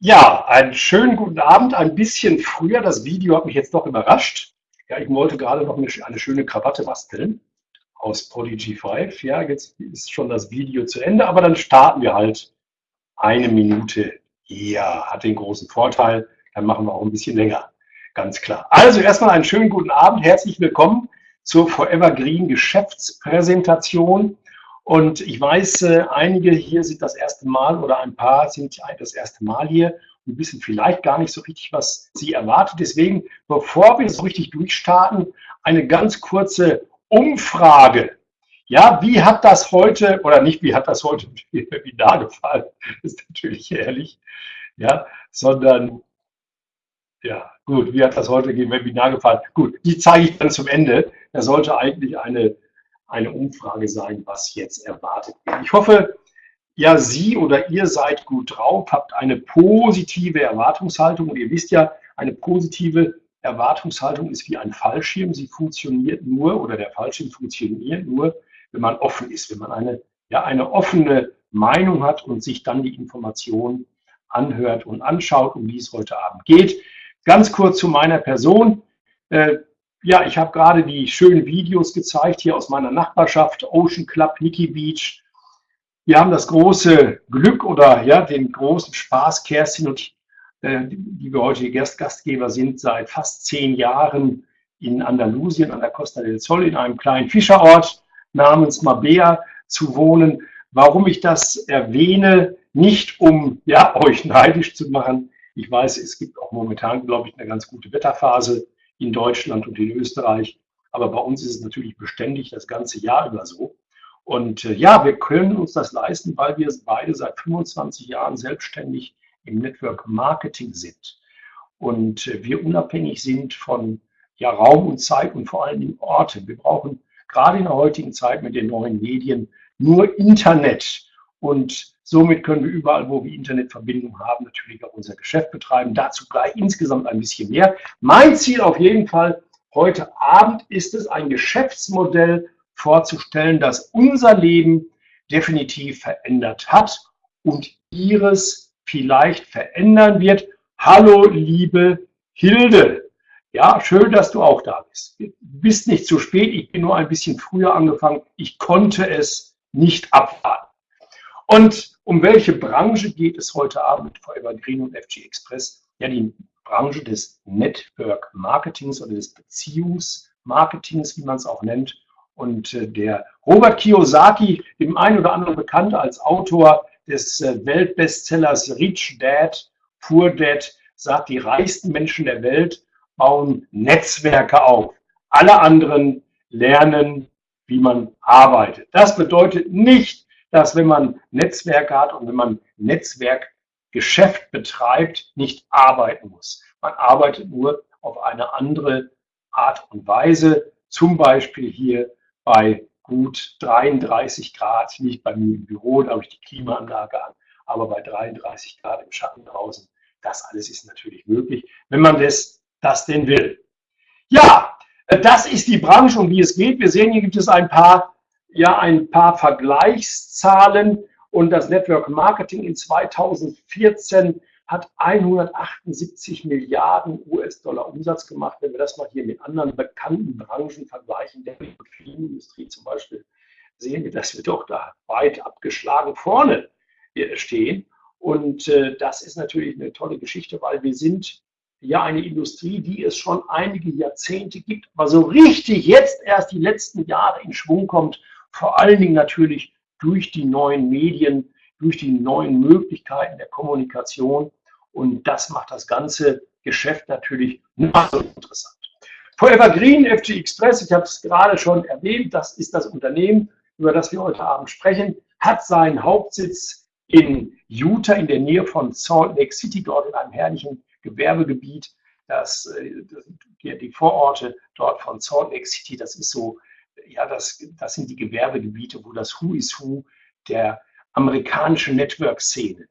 Ja, einen schönen guten Abend. Ein bisschen früher. Das Video hat mich jetzt doch überrascht. Ja, ich wollte gerade noch eine, schöne Krawatte basteln aus Prodigy 5. Ja, jetzt ist schon das Video zu Ende, aber dann starten wir halt eine Minute. Ja, hat den großen Vorteil. Dann machen wir auch ein bisschen länger. Ganz klar. Also erstmal einen schönen guten Abend. Herzlich willkommen zur Forever Green Geschäftspräsentation. Und ich weiß, äh, einige hier sind das erste Mal oder ein paar sind das erste Mal hier und wissen vielleicht gar nicht so richtig, was sie erwartet. Deswegen, bevor wir so richtig durchstarten, eine ganz kurze Umfrage. Ja, wie hat das heute, oder nicht, wie hat das heute im Webinar gefallen, ist natürlich ehrlich, ja, sondern, ja, gut, wie hat das heute im Webinar gefallen? Gut, die zeige ich dann zum Ende. Da sollte eigentlich eine eine Umfrage sein, was jetzt erwartet wird. Ich hoffe, ja, Sie oder ihr seid gut drauf, habt eine positive Erwartungshaltung. Und ihr wisst ja, eine positive Erwartungshaltung ist wie ein Fallschirm. Sie funktioniert nur oder der Fallschirm funktioniert nur, wenn man offen ist, wenn man eine, ja, eine offene Meinung hat und sich dann die Informationen anhört und anschaut, um die es heute Abend geht. Ganz kurz zu meiner Person. Ja, ich habe gerade die schönen Videos gezeigt hier aus meiner Nachbarschaft, Ocean Club, Nikki Beach. Wir haben das große Glück oder ja, den großen Spaß, Kerstin und äh, die wir heute Gast Gastgeber sind, seit fast zehn Jahren in Andalusien an der Costa del Sol in einem kleinen Fischerort namens Mabea zu wohnen. Warum ich das erwähne, nicht um ja, euch neidisch zu machen. Ich weiß, es gibt auch momentan, glaube ich, eine ganz gute Wetterphase in Deutschland und in Österreich. Aber bei uns ist es natürlich beständig das ganze Jahr über so. Und äh, ja, wir können uns das leisten, weil wir beide seit 25 Jahren selbstständig im Network Marketing sind. Und äh, wir unabhängig sind von ja, Raum und Zeit und vor allem Orten. Wir brauchen gerade in der heutigen Zeit mit den neuen Medien nur Internet. Und somit können wir überall, wo wir Internetverbindung haben, natürlich auch unser Geschäft betreiben. Dazu gleich insgesamt ein bisschen mehr. Mein Ziel auf jeden Fall heute Abend ist es, ein Geschäftsmodell vorzustellen, das unser Leben definitiv verändert hat und Ihres vielleicht verändern wird. Hallo, liebe Hilde. Ja, schön, dass du auch da bist. Du bist nicht zu spät, ich bin nur ein bisschen früher angefangen. Ich konnte es nicht abwarten. Und um welche Branche geht es heute Abend mit Forever Green und FG Express? Ja, die Branche des Network Marketings oder des Beziehungsmarketings, wie man es auch nennt. Und äh, der Robert Kiyosaki, dem einen oder anderen bekannt als Autor des äh, Weltbestsellers Rich Dad, Poor Dad, sagt, die reichsten Menschen der Welt bauen Netzwerke auf. Alle anderen lernen, wie man arbeitet. Das bedeutet nicht, dass wenn man Netzwerke hat und wenn man Netzwerkgeschäft betreibt, nicht arbeiten muss. Man arbeitet nur auf eine andere Art und Weise, zum Beispiel hier bei gut 33 Grad, nicht bei mir im Büro, da habe ich die Klimaanlage an, aber bei 33 Grad im Schatten draußen. Das alles ist natürlich möglich, wenn man das, das denn will. Ja, das ist die Branche, um die es geht. Wir sehen, hier gibt es ein paar ja ein paar Vergleichszahlen und das Network Marketing in 2014 hat 178 Milliarden US-Dollar Umsatz gemacht. Wenn wir das mal hier mit anderen bekannten Branchen vergleichen, der Filmindustrie zum Beispiel, sehen wir, dass wir doch da weit abgeschlagen vorne stehen. Und äh, das ist natürlich eine tolle Geschichte, weil wir sind ja eine Industrie, die es schon einige Jahrzehnte gibt, aber so richtig jetzt erst die letzten Jahre in Schwung kommt vor allen Dingen natürlich durch die neuen Medien, durch die neuen Möglichkeiten der Kommunikation. Und das macht das ganze Geschäft natürlich noch so interessant. Forever Green, FG Express, ich habe es gerade schon erwähnt, das ist das Unternehmen, über das wir heute Abend sprechen, hat seinen Hauptsitz in Utah in der Nähe von Salt Lake City, dort in einem herrlichen Gewerbegebiet. Das, äh, die Vororte dort von Salt Lake City, das ist so ja, das, das sind die Gewerbegebiete, wo das Who is Who der amerikanischen Network-Szene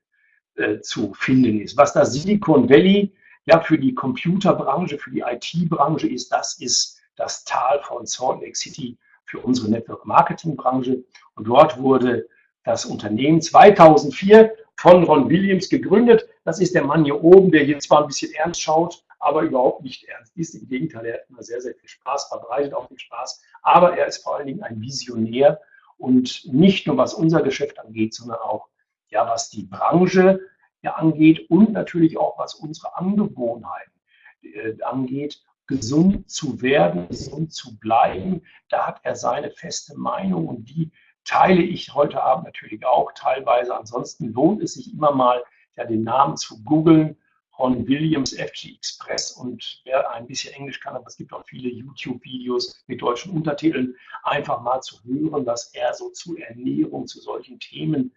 äh, zu finden ist. Was das Silicon Valley ja für die Computerbranche, für die IT-Branche ist, das ist das Tal von Salt Lake City für unsere Network-Marketing-Branche. Und dort wurde das Unternehmen 2004 von Ron Williams gegründet. Das ist der Mann hier oben, der hier zwar ein bisschen ernst schaut, aber überhaupt nicht ernst ist. Im Gegenteil, er hat immer sehr, sehr viel Spaß, verbreitet auch viel Spaß. Aber er ist vor allen Dingen ein Visionär und nicht nur was unser Geschäft angeht, sondern auch ja, was die Branche ja, angeht und natürlich auch was unsere Angewohnheiten äh, angeht, gesund zu werden, gesund zu bleiben. Da hat er seine feste Meinung und die teile ich heute Abend natürlich auch teilweise. Ansonsten lohnt es sich immer mal, ja, den Namen zu googeln Ron Williams FG Express und wer ein bisschen Englisch kann, aber es gibt auch viele YouTube-Videos mit deutschen Untertiteln, einfach mal zu hören, was er so zu Ernährung, zu solchen Themen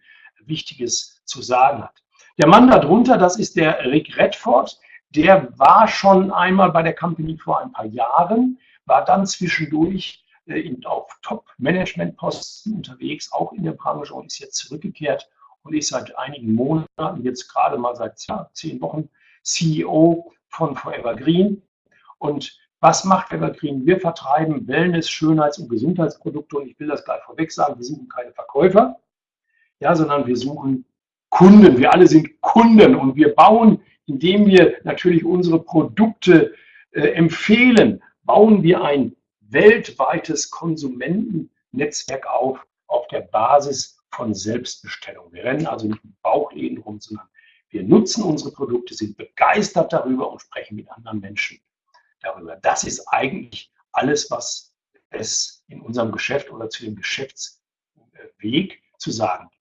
Wichtiges zu sagen hat. Der Mann darunter, das ist der Rick Redford, der war schon einmal bei der Company vor ein paar Jahren, war dann zwischendurch äh, auf Top-Management-Posten unterwegs, auch in der Branche und ist jetzt zurückgekehrt und ist seit einigen Monaten, jetzt gerade mal seit zehn Wochen, CEO von Forever Green. Und was macht Evergreen? Wir vertreiben Wellness-, Schönheits- und Gesundheitsprodukte und ich will das gleich vorweg sagen, wir suchen keine Verkäufer, ja, sondern wir suchen Kunden. Wir alle sind Kunden und wir bauen, indem wir natürlich unsere Produkte äh, empfehlen, bauen wir ein weltweites Konsumentennetzwerk auf, auf der Basis von Selbstbestellung. Wir rennen also nicht mit Bauchläden rum, sondern wir nutzen unsere Produkte, sind begeistert darüber und sprechen mit anderen Menschen darüber. Das ist eigentlich alles, was es in unserem Geschäft oder zu dem Geschäftsweg zu sagen gibt.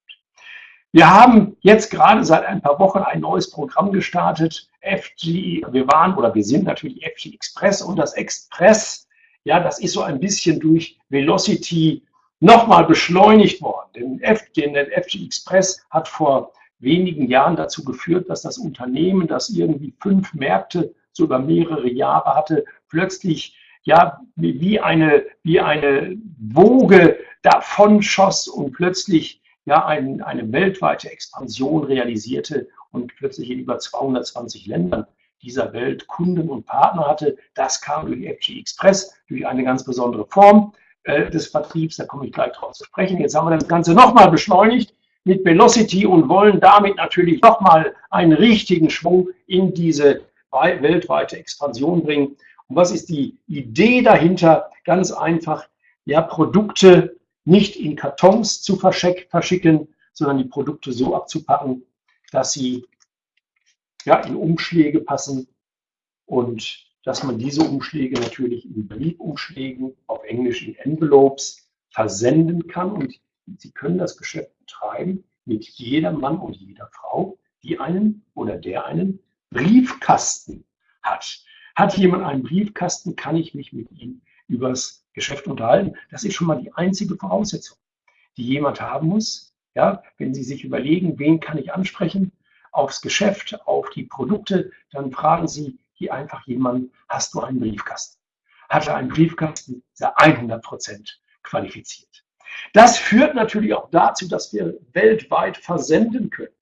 Wir haben jetzt gerade seit ein paar Wochen ein neues Programm gestartet. FG, wir waren oder wir sind natürlich FG Express und das Express, ja, das ist so ein bisschen durch Velocity nochmal beschleunigt worden. Denn F, den FG Express hat vor wenigen Jahren dazu geführt, dass das Unternehmen, das irgendwie fünf Märkte so über mehrere Jahre hatte, plötzlich ja wie eine, wie eine Woge davon schoss und plötzlich ja ein, eine weltweite Expansion realisierte und plötzlich in über 220 Ländern dieser Welt Kunden und Partner hatte. Das kam durch FG Express, durch eine ganz besondere Form äh, des Vertriebs. Da komme ich gleich drauf zu sprechen. Jetzt haben wir das Ganze nochmal beschleunigt mit Velocity und wollen damit natürlich nochmal einen richtigen Schwung in diese weltweite Expansion bringen. Und was ist die Idee dahinter? Ganz einfach, ja, Produkte nicht in Kartons zu verschicken, sondern die Produkte so abzupacken, dass sie ja, in Umschläge passen und dass man diese Umschläge natürlich in Briefumschlägen, auf Englisch in Envelopes, versenden kann und Sie können das Geschäft betreiben mit jeder Mann und jeder Frau, die einen oder der einen Briefkasten hat. Hat jemand einen Briefkasten, kann ich mich mit ihm übers Geschäft unterhalten. Das ist schon mal die einzige Voraussetzung, die jemand haben muss. Ja, wenn Sie sich überlegen, wen kann ich ansprechen aufs Geschäft, auf die Produkte, dann fragen Sie hier einfach jemanden, hast du einen Briefkasten? Hat er einen Briefkasten, ist er 100 Prozent qualifiziert. Das führt natürlich auch dazu, dass wir weltweit versenden können.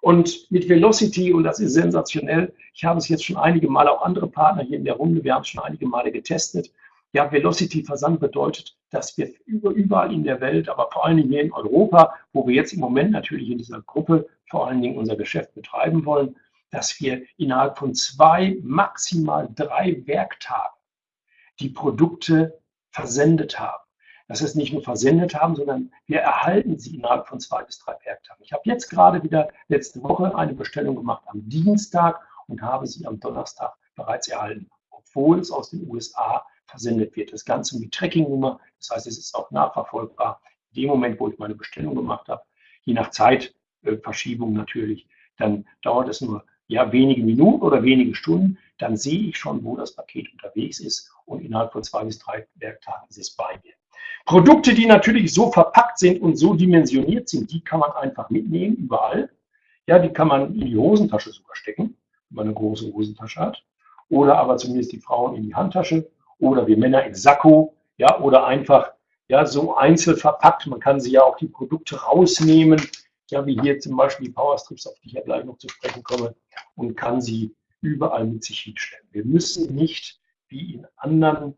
Und mit Velocity, und das ist sensationell, ich habe es jetzt schon einige Male, auch andere Partner hier in der Runde, wir haben es schon einige Male getestet. Ja, Velocity-Versand bedeutet, dass wir überall in der Welt, aber vor allen Dingen hier in Europa, wo wir jetzt im Moment natürlich in dieser Gruppe vor allen Dingen unser Geschäft betreiben wollen, dass wir innerhalb von zwei, maximal drei Werktagen die Produkte versendet haben dass wir es nicht nur versendet haben, sondern wir erhalten sie innerhalb von zwei bis drei Werktagen. Ich habe jetzt gerade wieder letzte Woche eine Bestellung gemacht am Dienstag und habe sie am Donnerstag bereits erhalten, obwohl es aus den USA versendet wird. Das Ganze mit Tracking-Nummer, das heißt, es ist auch nachverfolgbar. In dem Moment, wo ich meine Bestellung gemacht habe, je nach Zeitverschiebung natürlich, dann dauert es nur ja, wenige Minuten oder wenige Stunden, dann sehe ich schon, wo das Paket unterwegs ist und innerhalb von zwei bis drei Werktagen ist es bei mir. Produkte, die natürlich so verpackt sind und so dimensioniert sind, die kann man einfach mitnehmen, überall. Ja, die kann man in die Hosentasche sogar stecken, wenn man eine große Hosentasche hat. Oder aber zumindest die Frauen in die Handtasche. Oder wir Männer in Sakko. Ja, oder einfach ja, so einzeln verpackt. Man kann sie ja auch die Produkte rausnehmen. Ja, wie hier zum Beispiel die Powerstrips, auf die ich ja gleich noch zu sprechen komme. Und kann sie überall mit sich hinstellen. Wir müssen nicht wie in anderen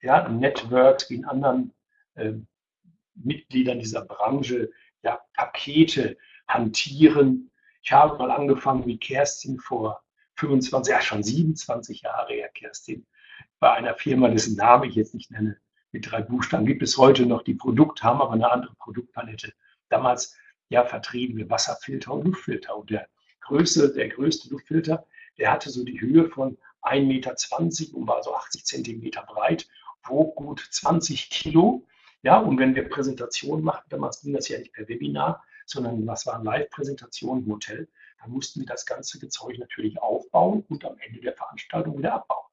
ja, Networks, wie in anderen Mitgliedern dieser Branche ja, Pakete hantieren, Ich habe mal angefangen wie Kerstin vor 25, ja schon 27 Jahre her, Kerstin, bei einer Firma, dessen Namen ich jetzt nicht nenne, mit drei Buchstaben, gibt es heute noch die Produkte, haben aber eine andere Produktpalette. Damals ja vertrieben wir Wasserfilter und Luftfilter. Und der größte, der größte Luftfilter, der hatte so die Höhe von 1,20 Meter und war so 80 Zentimeter breit, wog gut 20 Kilo. Ja, und wenn wir Präsentationen machten, damals ging das ja nicht per Webinar, sondern was waren Live-Präsentationen im Hotel, dann mussten wir das ganze Zeug natürlich aufbauen und am Ende der Veranstaltung wieder abbauen.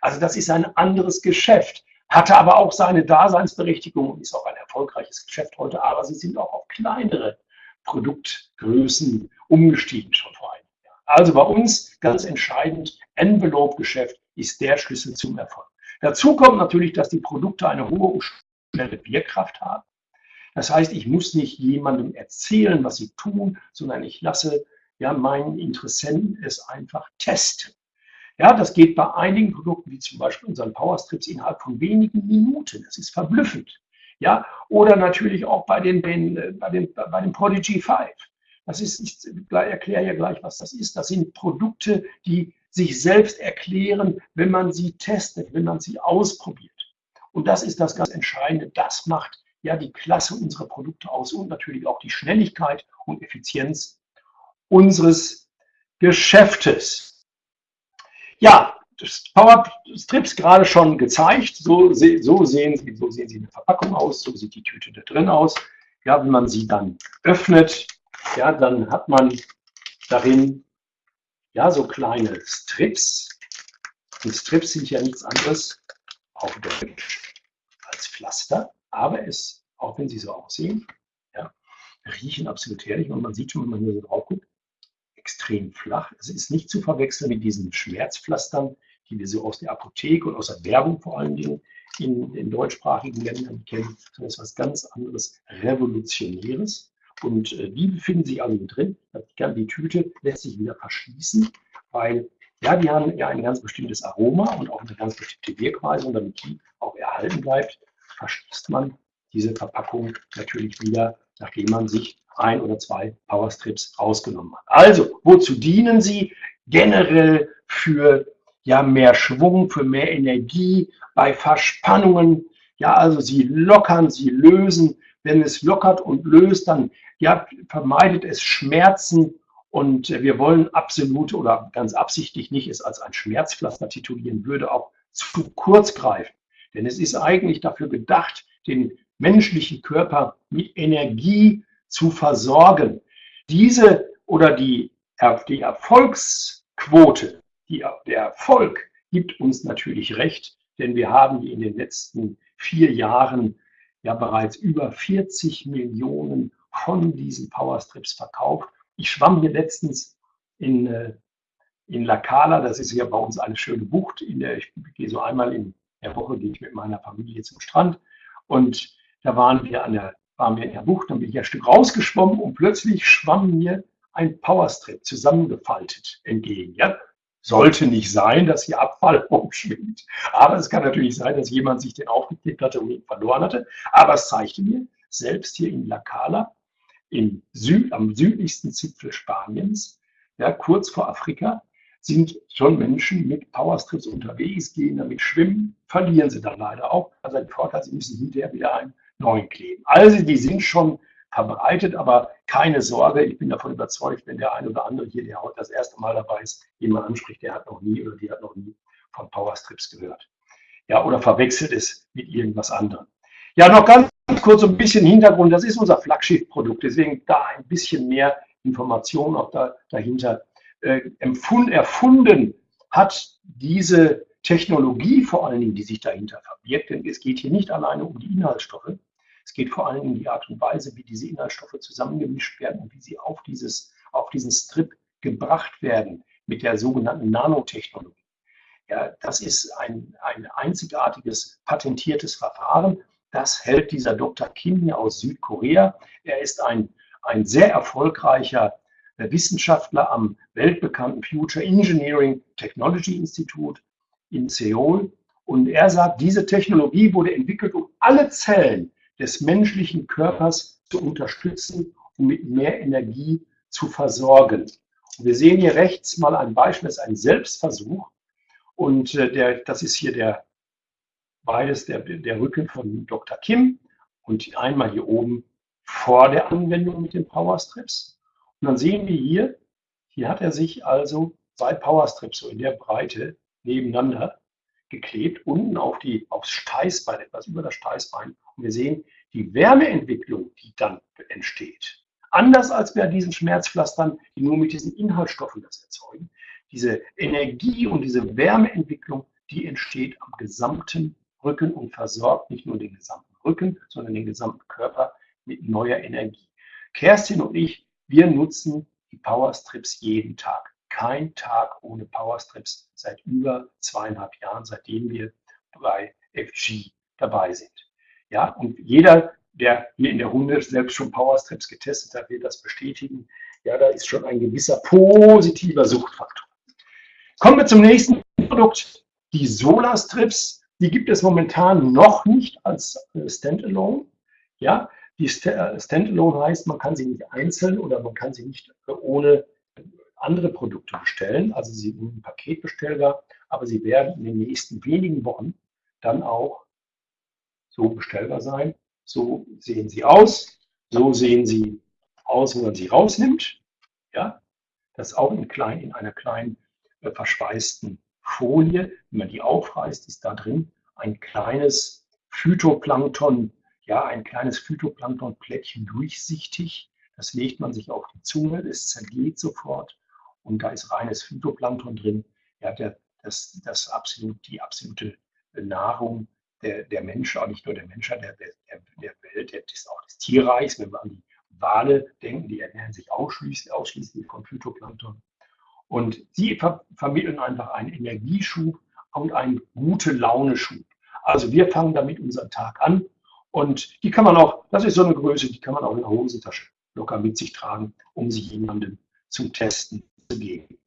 Also das ist ein anderes Geschäft, hatte aber auch seine Daseinsberechtigung und ist auch ein erfolgreiches Geschäft heute, aber sie sind auch auf kleinere Produktgrößen umgestiegen schon vor einem Jahr. Also bei uns ganz entscheidend, Envelope-Geschäft ist der Schlüssel zum Erfolg. Dazu kommt natürlich, dass die Produkte eine hohe schnelle Wirkkraft haben. Das heißt, ich muss nicht jemandem erzählen, was sie tun, sondern ich lasse ja meinen Interessenten es einfach testen. Ja, das geht bei einigen Produkten, wie zum Beispiel unseren Powerstrips, innerhalb von wenigen Minuten. Das ist verblüffend. Ja, oder natürlich auch bei den, den, bei den, bei den Prodigy 5. Das ist, ich erkläre ja gleich, was das ist. Das sind Produkte, die sich selbst erklären, wenn man sie testet, wenn man sie ausprobiert. Und das ist das ganz Entscheidende. Das macht ja die Klasse unserer Produkte aus und natürlich auch die Schnelligkeit und Effizienz unseres Geschäftes. Ja, Power Strips gerade schon gezeigt. So, so, sehen sie, so sehen sie in der Verpackung aus, so sieht die Tüte da drin aus. Ja, wenn man sie dann öffnet, ja, dann hat man darin ja so kleine Strips. Und Strips sind ja nichts anderes auf Deutsch als Pflaster, aber es, auch wenn sie so aussehen, ja, riechen absolut herrlich und man sieht schon, wenn man hier so drauf guckt, extrem flach. Es ist nicht zu verwechseln mit diesen Schmerzpflastern, die wir so aus der Apotheke und aus der Werbung vor allen Dingen in, in deutschsprachigen Ländern kennen, sondern es ist was ganz anderes, Revolutionäres. Und äh, die befinden sich also drin. Die Tüte lässt sich wieder verschließen, weil ja, die haben ja ein ganz bestimmtes Aroma und auch eine ganz bestimmte Wirkweise. Und damit die auch erhalten bleibt, verschließt man diese Verpackung natürlich wieder, nachdem man sich ein oder zwei Powerstrips rausgenommen hat. Also, wozu dienen sie? Generell für ja, mehr Schwung, für mehr Energie, bei Verspannungen. Ja, also sie lockern, sie lösen. Wenn es lockert und löst, dann ja, vermeidet es Schmerzen. Und wir wollen absolut oder ganz absichtlich nicht es als ein Schmerzpflaster titulieren, würde auch zu kurz greifen. Denn es ist eigentlich dafür gedacht, den menschlichen Körper mit Energie zu versorgen. Diese oder die, die Erfolgsquote die, der Erfolg gibt uns natürlich recht, denn wir haben in den letzten vier Jahren ja bereits über 40 Millionen von diesen Powerstrips verkauft. Ich schwamm hier letztens in, äh, in La Cala, das ist ja bei uns eine schöne Bucht, in der ich gehe so einmal in der Woche gehe ich mit meiner Familie zum Strand und da waren wir an der waren wir in der Bucht, dann bin ich ein Stück rausgeschwommen und plötzlich schwamm mir ein Powerstrip zusammengefaltet entgegen. Ja? Sollte nicht sein, dass hier Abfall umschwingt. Aber es kann natürlich sein, dass jemand sich den aufgeklebt hatte und ihn verloren hatte. Aber es zeigte mir, selbst hier in La Cala, im Süd, am südlichsten Zipfel Spaniens, ja, kurz vor Afrika, sind schon Menschen mit Powerstrips unterwegs, gehen damit schwimmen, verlieren sie dann leider auch. Also ein Vorteil, sie müssen hinterher wieder einen neuen kleben. Also die sind schon verbreitet, aber keine Sorge, ich bin davon überzeugt, wenn der ein oder andere hier, der heute das erste Mal dabei ist, jemand anspricht, der hat noch nie oder die hat noch nie von Powerstrips gehört. Ja, oder verwechselt es mit irgendwas anderem. Ja, noch ganz kurz ein bisschen Hintergrund. Das ist unser Flaggschiff-Produkt, deswegen da ein bisschen mehr Information auch da, dahinter. Äh, empfund, erfunden hat diese Technologie vor allen Dingen, die sich dahinter verbirgt, denn es geht hier nicht alleine um die Inhaltsstoffe, es geht vor allem um die Art und Weise, wie diese Inhaltsstoffe zusammengemischt werden und wie sie auf, dieses, auf diesen Strip gebracht werden mit der sogenannten Nanotechnologie. Ja, das ist ein, ein einzigartiges patentiertes Verfahren. Das hält dieser Dr. Kim hier aus Südkorea. Er ist ein, ein sehr erfolgreicher Wissenschaftler am weltbekannten Future Engineering Technology Institute in Seoul. Und er sagt, diese Technologie wurde entwickelt, um alle Zellen des menschlichen Körpers zu unterstützen, um mit mehr Energie zu versorgen. Und wir sehen hier rechts mal ein Beispiel, das ist ein Selbstversuch. Und äh, der, das ist hier der, beides der, der Rücken von Dr. Kim und einmal hier oben vor der Anwendung mit den Powerstrips. Und dann sehen wir hier, hier hat er sich also zwei Powerstrips so in der Breite nebeneinander geklebt, unten auf die, aufs Steißbein, etwas über das Steißbein. Und wir sehen die Wärmeentwicklung, die dann entsteht. Anders als bei diesen Schmerzpflastern, die nur mit diesen Inhaltsstoffen das erzeugen. Diese Energie und diese Wärmeentwicklung, die entsteht am gesamten Rücken und versorgt nicht nur den gesamten Rücken, sondern den gesamten Körper mit neuer Energie. Kerstin und ich, wir nutzen die Powerstrips jeden Tag. Kein Tag ohne Powerstrips seit über zweieinhalb Jahren, seitdem wir bei FG dabei sind. Ja, und jeder, der hier in der Hunde selbst schon Powerstrips getestet hat, wird das bestätigen. Ja, da ist schon ein gewisser positiver Suchtfaktor. Kommen wir zum nächsten Produkt, die Solarstrips. Die gibt es momentan noch nicht als äh, Standalone. Ja, die äh, Standalone heißt, man kann sie nicht einzeln oder man kann sie nicht äh, ohne andere Produkte bestellen. Also sie sind paketbestellbar, aber sie werden in den nächsten wenigen Wochen dann auch so bestellbar sein. So sehen sie aus. So sehen sie aus, wenn man sie rausnimmt. Ja, das auch in, klein, in einer kleinen äh, verschweißten Folie. Wenn man die aufreißt, ist da drin ein kleines Phytoplankton, ja, ein kleines Phytoplanktonplättchen durchsichtig. Das legt man sich auf die Zunge, es zergeht sofort und da ist reines Phytoplankton drin. Ja, der, das, das absolut, die absolute Nahrung der, der Mensch, auch nicht nur der Mensch, der, der, der Welt, der, des, auch des Tierreichs. Wenn wir an die Wale denken, die ernähren sich ausschließlich, ausschließlich von Phytoplankton. Und sie ver vermitteln einfach einen Energieschub und einen gute Laune-Schub. Also wir fangen damit unseren Tag an und die kann man auch, das ist so eine Größe, die kann man auch in der Hosentasche locker mit sich tragen, um sie jemandem zum Testen zu geben.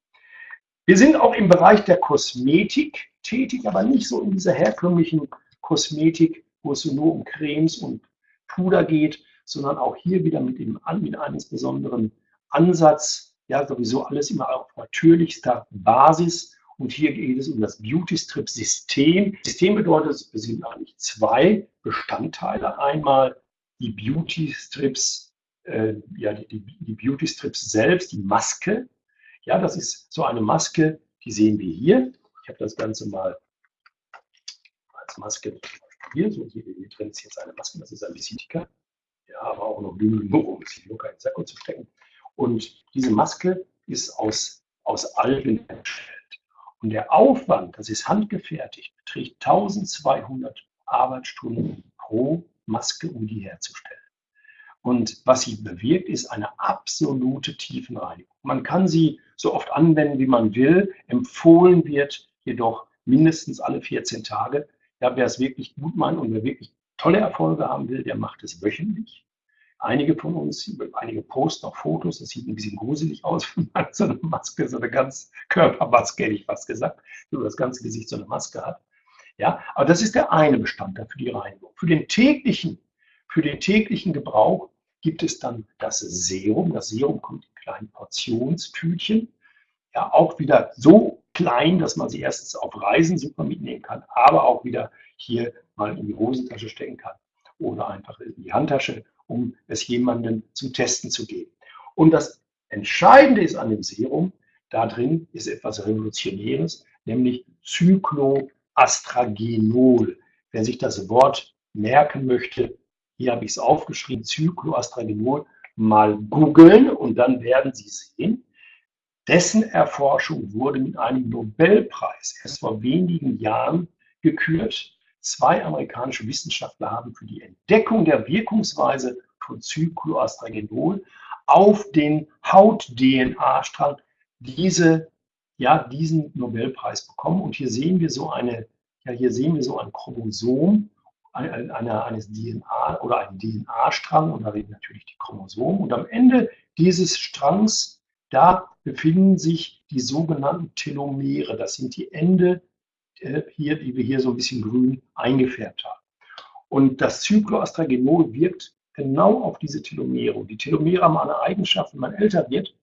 Wir sind auch im Bereich der Kosmetik tätig, aber nicht so in dieser herkömmlichen Kosmetik, wo es nur um Cremes und Puder geht, sondern auch hier wieder mit, dem, mit einem besonderen Ansatz, ja sowieso alles immer auf natürlichster Basis. Und hier geht es um das Beauty-Strip-System. System bedeutet, es sind eigentlich zwei Bestandteile. Einmal die Beauty-Strips, äh, ja, die, die, Beauty-Strips selbst, die Maske. Ja, das ist so eine Maske, die sehen wir hier. Ich habe das Ganze mal als Maske hier, so hier, hier drin ist jetzt eine Maske, das ist ein Visitika. Ja, aber auch noch genug, um es locker in den Sakko zu stecken. Und diese Maske ist aus, aus Algen hergestellt. Und der Aufwand, das ist handgefertigt, beträgt 1200 Arbeitsstunden pro Maske, um die herzustellen. Und was sie bewirkt, ist eine absolute Tiefenreinigung. Man kann sie so oft anwenden, wie man will. Empfohlen wird jedoch mindestens alle 14 Tage. Ja, wer es wirklich gut meint und wer wirklich tolle Erfolge haben will, der macht es wöchentlich. Einige von uns, einige posten auch Fotos, das sieht ein bisschen gruselig aus, wenn man so eine Maske, so eine ganz Körpermaske, hätte ich fast gesagt, so das ganze Gesicht so eine Maske hat. Ja, aber das ist der eine Bestandteil für die Reinigung. Für den täglichen, für den täglichen Gebrauch gibt es dann das Serum. Das Serum kommt in kleinen Portionstütchen. Ja, auch wieder so klein, dass man sie erstens auf Reisen super mitnehmen kann, aber auch wieder hier mal in die Hosentasche stecken kann oder einfach in die Handtasche um es jemandem zum Testen zu geben. Und das Entscheidende ist an dem Serum, da drin ist etwas Revolutionäres, nämlich Cycloastragenol. Wer sich das Wort merken möchte, hier habe ich es aufgeschrieben, Cycloastragenol, mal googeln und dann werden Sie sehen, dessen Erforschung wurde mit einem Nobelpreis erst vor wenigen Jahren gekürt Zwei amerikanische Wissenschaftler haben für die Entdeckung der Wirkungsweise von Cycloastragenol auf den Haut-DNA-Strang diese, ja, diesen Nobelpreis bekommen. Und hier sehen wir so eine, ja, hier sehen wir so ein Chromosom einer, eines DNA oder einen DNA-Strang und da reden natürlich die Chromosomen. Und am Ende dieses Strangs, da befinden sich die sogenannten Telomere. Das sind die Ende äh, hier, die wir hier so ein bisschen grün eingefärbt haben. Und das Cycloastragenol wirkt genau auf diese Telomere. Und die Telomere haben eine Eigenschaft, wenn man älter wird,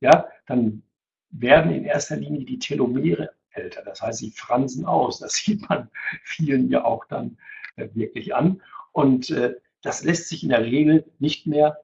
ja, dann werden in erster Linie die Telomere älter. Das heißt, sie fransen aus. Das sieht man vielen ja auch dann äh, wirklich an. Und äh, das lässt sich in der Regel nicht mehr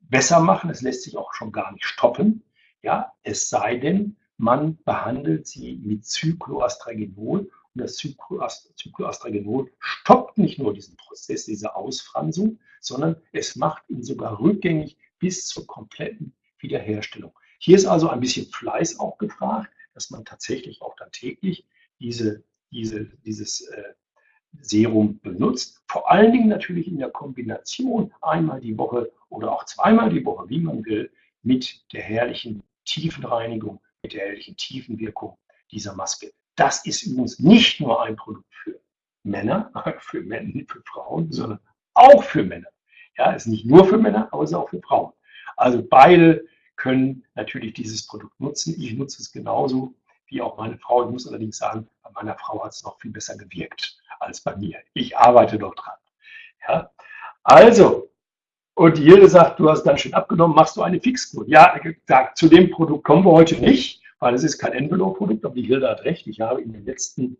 besser machen. Es lässt sich auch schon gar nicht stoppen. Ja, es sei denn, man behandelt sie mit Cycloastragenol und das Cycloastragenol stoppt nicht nur diesen Prozess dieser Ausfransung, sondern es macht ihn sogar rückgängig bis zur kompletten Wiederherstellung. Hier ist also ein bisschen Fleiß auch gefragt, dass man tatsächlich auch dann täglich diese, diese, dieses äh, Serum benutzt. Vor allen Dingen natürlich in der Kombination einmal die Woche oder auch zweimal die Woche, wie man will, mit der herrlichen Tiefenreinigung, mit der Tiefenwirkung dieser Maske. Das ist übrigens nicht nur ein Produkt für Männer, für Männer, für Frauen, sondern auch für Männer. Ja, ist nicht nur für Männer, aber ist auch für Frauen. Also beide können natürlich dieses Produkt nutzen. Ich nutze es genauso wie auch meine Frau. Ich muss allerdings sagen, bei meiner Frau hat es noch viel besser gewirkt als bei mir. Ich arbeite doch dran. Ja? Also, und Hilde sagt, du hast dann schon abgenommen, machst du eine Fixkur? Ja, zu dem Produkt kommen wir heute nicht, weil es ist kein Envelope-Produkt, aber die Hilde hat recht. Ich habe in den letzten,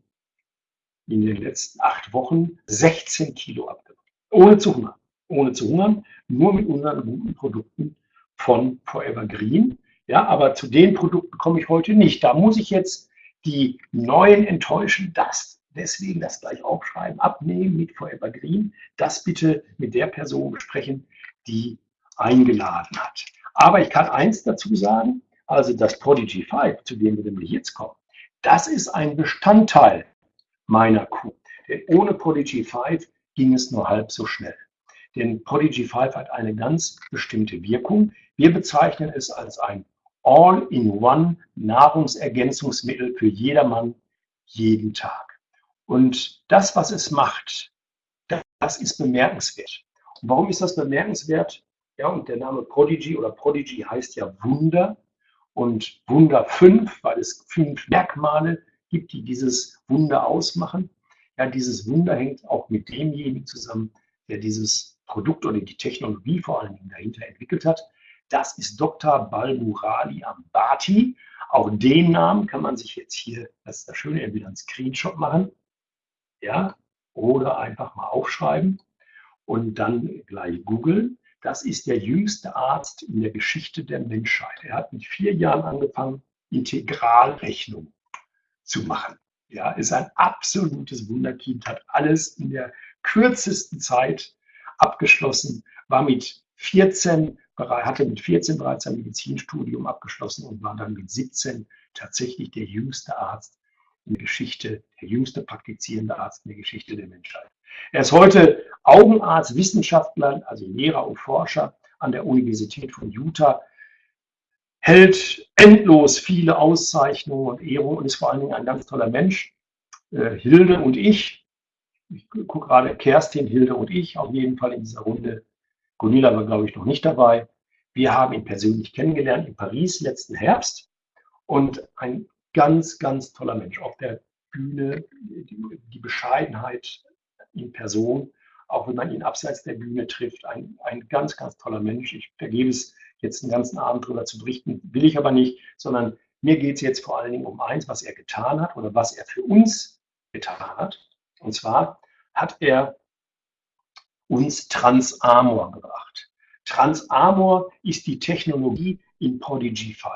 in den letzten acht Wochen 16 Kilo abgenommen. Ohne zu hungern. Ohne zu hungern, nur mit unseren guten Produkten von Forever Green. Ja, aber zu den Produkten komme ich heute nicht. Da muss ich jetzt die neuen enttäuschen. Das deswegen das gleich aufschreiben, abnehmen mit Forever Green. Das bitte mit der Person besprechen, die eingeladen hat. Aber ich kann eins dazu sagen, also das Prodigy 5, zu dem wir nämlich jetzt kommen, das ist ein Bestandteil meiner Kuh. Denn ohne Prodigy 5 ging es nur halb so schnell. Denn Prodigy 5 hat eine ganz bestimmte Wirkung. Wir bezeichnen es als ein All-in-One Nahrungsergänzungsmittel für jedermann jeden Tag. Und das, was es macht, das ist bemerkenswert. Warum ist das bemerkenswert? Ja, und der Name Prodigy oder Prodigy heißt ja Wunder und Wunder 5, weil es fünf Merkmale gibt, die dieses Wunder ausmachen. Ja, dieses Wunder hängt auch mit demjenigen zusammen, der dieses Produkt oder die Technologie vor allen Dingen dahinter entwickelt hat. Das ist Dr. Balmurali Ambati. Auch den Namen kann man sich jetzt hier, das ist das Schöne, entweder einen Screenshot machen, ja, oder einfach mal aufschreiben und dann gleich googeln. Das ist der jüngste Arzt in der Geschichte der Menschheit. Er hat mit vier Jahren angefangen, Integralrechnung zu machen. Ja, ist ein absolutes Wunderkind, hat alles in der kürzesten Zeit abgeschlossen, war mit 14, hatte mit 14 bereits ein Medizinstudium abgeschlossen und war dann mit 17 tatsächlich der jüngste Arzt in der Geschichte, der jüngste praktizierende Arzt in der Geschichte der Menschheit. Er ist heute Augenarzt, Wissenschaftler, also Lehrer und Forscher an der Universität von Utah, hält endlos viele Auszeichnungen und Ehrungen und ist vor allen Dingen ein ganz toller Mensch. Äh, Hilde und ich, ich gucke gerade Kerstin, Hilde und ich, auf jeden Fall in dieser Runde. Gunilla war, glaube ich, noch nicht dabei. Wir haben ihn persönlich kennengelernt in Paris letzten Herbst und ein ganz, ganz toller Mensch. Auf der Bühne die, die Bescheidenheit in Person, auch wenn man ihn abseits der Bühne trifft. Ein, ein ganz, ganz toller Mensch. Ich vergebe es, jetzt einen ganzen Abend darüber zu berichten, will ich aber nicht, sondern mir geht es jetzt vor allen Dingen um eins, was er getan hat oder was er für uns getan hat. Und zwar hat er uns Transamor gebracht. Transamor ist die Technologie in Prodigy 5.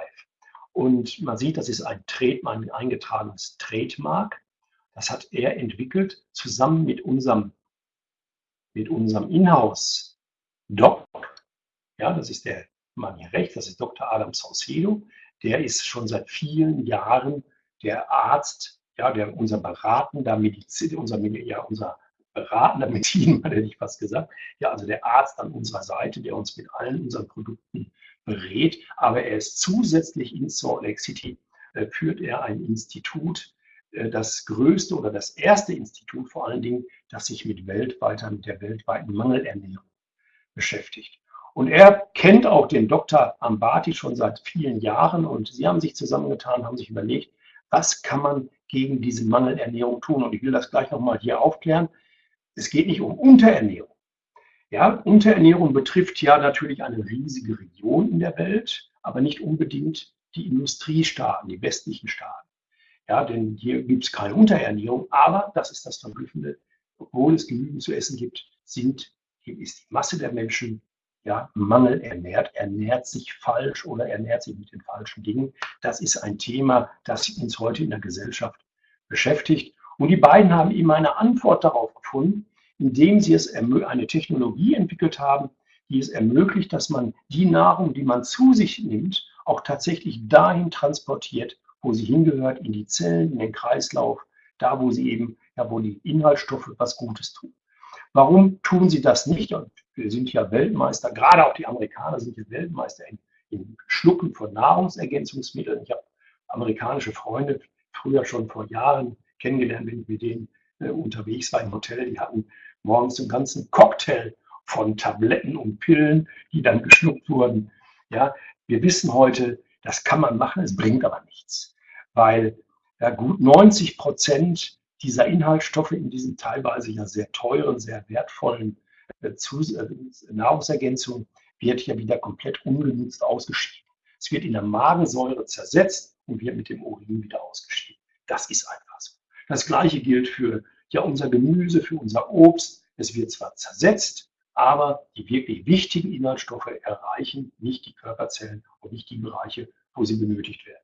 Und man sieht, das ist ein, Trade, ein eingetragenes Trademark. Das hat er entwickelt zusammen mit unserem, mit unserem Inhouse-Doc. Ja, das ist der Mann hier rechts, das ist Dr. Adam Saucedo. Der ist schon seit vielen Jahren der Arzt, ja, der unser beratender Medizin, unser, ja, unser beratender Medizin, hätte ich fast gesagt. Ja, also der Arzt an unserer Seite, der uns mit allen unseren Produkten berät. Aber er ist zusätzlich in Salt Lake City, äh, führt er ein Institut, das größte oder das erste Institut vor allen Dingen, das sich mit weltweiter, mit der weltweiten Mangelernährung beschäftigt. Und er kennt auch den Dr. Ambati schon seit vielen Jahren und sie haben sich zusammengetan, haben sich überlegt, was kann man gegen diese Mangelernährung tun? Und ich will das gleich nochmal hier aufklären. Es geht nicht um Unterernährung. Ja, Unterernährung betrifft ja natürlich eine riesige Region in der Welt, aber nicht unbedingt die Industriestaaten, die westlichen Staaten. Ja, denn hier gibt es keine Unterernährung, aber das ist das Verblüffende, obwohl es genügend zu essen gibt, sind, ist die Masse der Menschen ja, Mangel ernährt, ernährt sich falsch oder ernährt sich mit den falschen Dingen. Das ist ein Thema, das uns heute in der Gesellschaft beschäftigt. Und die beiden haben eben eine Antwort darauf gefunden, indem sie es eine Technologie entwickelt haben, die es ermöglicht, dass man die Nahrung, die man zu sich nimmt, auch tatsächlich dahin transportiert, wo sie hingehört, in die Zellen, in den Kreislauf, da wo sie eben, ja, wo die Inhaltsstoffe was Gutes tun. Warum tun sie das nicht? Und wir sind ja Weltmeister, gerade auch die Amerikaner sind ja Weltmeister in, in Schlucken von Nahrungsergänzungsmitteln. Ich habe amerikanische Freunde früher schon vor Jahren kennengelernt, wenn ich mit denen äh, unterwegs war im Hotel. Die hatten morgens einen ganzen Cocktail von Tabletten und Pillen, die dann geschluckt wurden. Ja, wir wissen heute, das kann man machen, es bringt aber nichts, weil ja, gut 90 Prozent dieser Inhaltsstoffe in diesen teilweise ja sehr teuren, sehr wertvollen äh, äh, Nahrungsergänzungen wird ja wieder komplett ungenutzt ausgeschieden. Es wird in der Magensäure zersetzt und wird mit dem Urin wieder ausgeschieden. Das ist einfach so. Das gleiche gilt für ja unser Gemüse, für unser Obst. Es wird zwar zersetzt, aber die wirklich wichtigen Inhaltsstoffe erreichen nicht die Körperzellen und nicht die Bereiche, wo sie benötigt werden.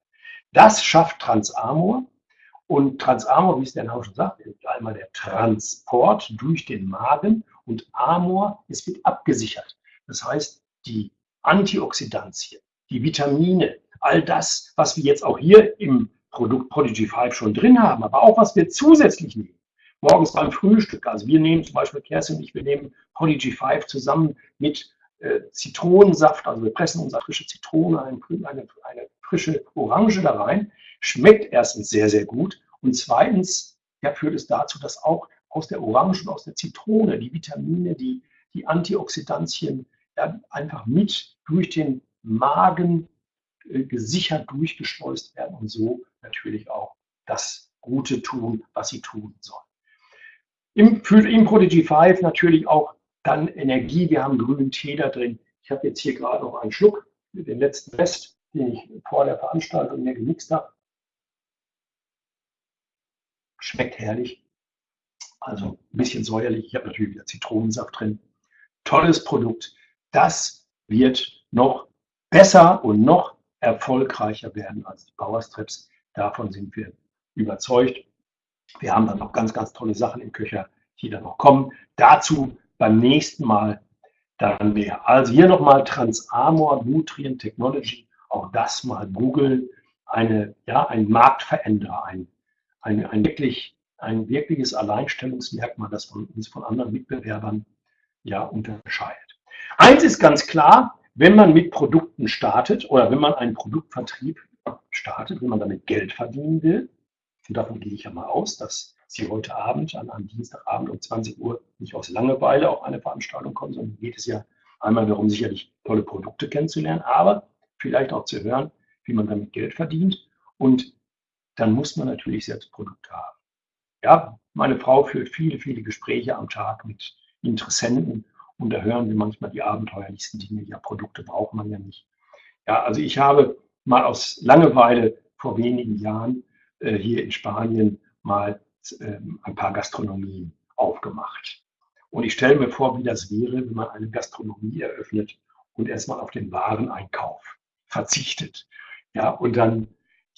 Das schafft Transamor. Und Transamor, wie es der Name schon sagt, ist einmal der Transport durch den Magen und Amor, es wird abgesichert. Das heißt, die Antioxidantien, die Vitamine, all das, was wir jetzt auch hier im Produkt Prodigy 5 schon drin haben, aber auch was wir zusätzlich nehmen. Morgens beim Frühstück, also wir nehmen zum Beispiel Kerstin und ich, wir nehmen Prodigy 5 zusammen mit Zitronensaft, also wir pressen unsere frische Zitrone, eine, eine, eine frische Orange da rein, schmeckt erstens sehr, sehr gut und zweitens ja, führt es dazu, dass auch aus der Orange und aus der Zitrone die Vitamine, die, die Antioxidantien ja, einfach mit durch den Magen äh, gesichert durchgeschleust werden und so natürlich auch das Gute tun, was sie tun sollen. Im, für, im Prodigy 5 natürlich auch dann Energie. Wir haben grünen Tee da drin. Ich habe jetzt hier gerade noch einen Schluck, den letzten Rest, den ich vor der Veranstaltung mir gemixt habe. Schmeckt herrlich. Also ein bisschen säuerlich. Ich habe natürlich wieder Zitronensaft drin. Tolles Produkt. Das wird noch besser und noch erfolgreicher werden als die Power Strips. Davon sind wir überzeugt. Wir haben dann noch ganz, ganz tolle Sachen im Köcher, die dann noch kommen. Dazu beim nächsten Mal dann mehr. Also hier nochmal Transamor Nutrient Technology auch das mal googeln, eine, ja, ein Marktveränderer, ein, ein, ein, wirklich, ein wirkliches Alleinstellungsmerkmal, das von uns von anderen Mitbewerbern ja, unterscheidet. Eins ist ganz klar, wenn man mit Produkten startet oder wenn man einen Produktvertrieb startet, wenn man damit Geld verdienen will, und davon gehe ich ja mal aus, dass Sie heute Abend, an einem Dienstagabend um 20 Uhr, nicht aus Langeweile auf eine Veranstaltung kommen, sondern geht es ja einmal darum, sicherlich tolle Produkte kennenzulernen, aber vielleicht auch zu hören, wie man damit Geld verdient. Und dann muss man natürlich selbst Produkte haben. Ja, meine Frau führt viele, viele Gespräche am Tag mit Interessenten und da hören wir manchmal die abenteuerlichsten Dinge. Ja, Produkte braucht man ja nicht. Ja, also ich habe mal aus Langeweile vor wenigen Jahren äh, hier in Spanien mal ein paar Gastronomien aufgemacht. Und ich stelle mir vor, wie das wäre, wenn man eine Gastronomie eröffnet und erstmal auf den Wareneinkauf verzichtet. Ja, und dann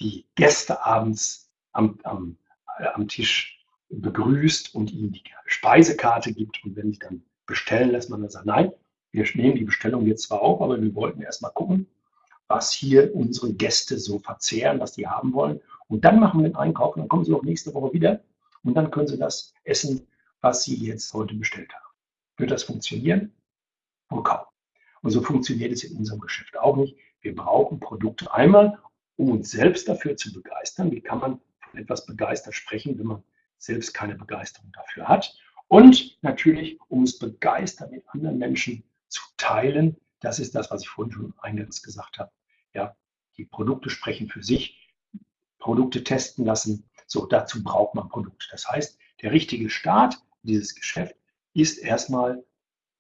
die Gäste abends am, am, äh, am Tisch begrüßt und ihnen die Speisekarte gibt. Und wenn sie dann bestellen, lässt man dann sagen, nein, wir nehmen die Bestellung jetzt zwar auf, aber wir wollten erstmal gucken, was hier unsere Gäste so verzehren, was die haben wollen. Und dann machen wir den Einkauf und dann kommen sie auch nächste Woche wieder und dann können sie das essen, was sie jetzt heute bestellt haben. Wird das funktionieren? Wohl kaum. Und so funktioniert es in unserem Geschäft auch nicht. Wir brauchen Produkte einmal, um uns selbst dafür zu begeistern. Wie kann man von etwas begeistert sprechen, wenn man selbst keine Begeisterung dafür hat? Und natürlich, um es begeistert mit anderen Menschen zu teilen. Das ist das, was ich vorhin schon eingangs gesagt habe. Ja, die Produkte sprechen für sich. Produkte testen lassen. So, dazu braucht man Produkte. Das heißt, der richtige Start dieses Geschäft ist erstmal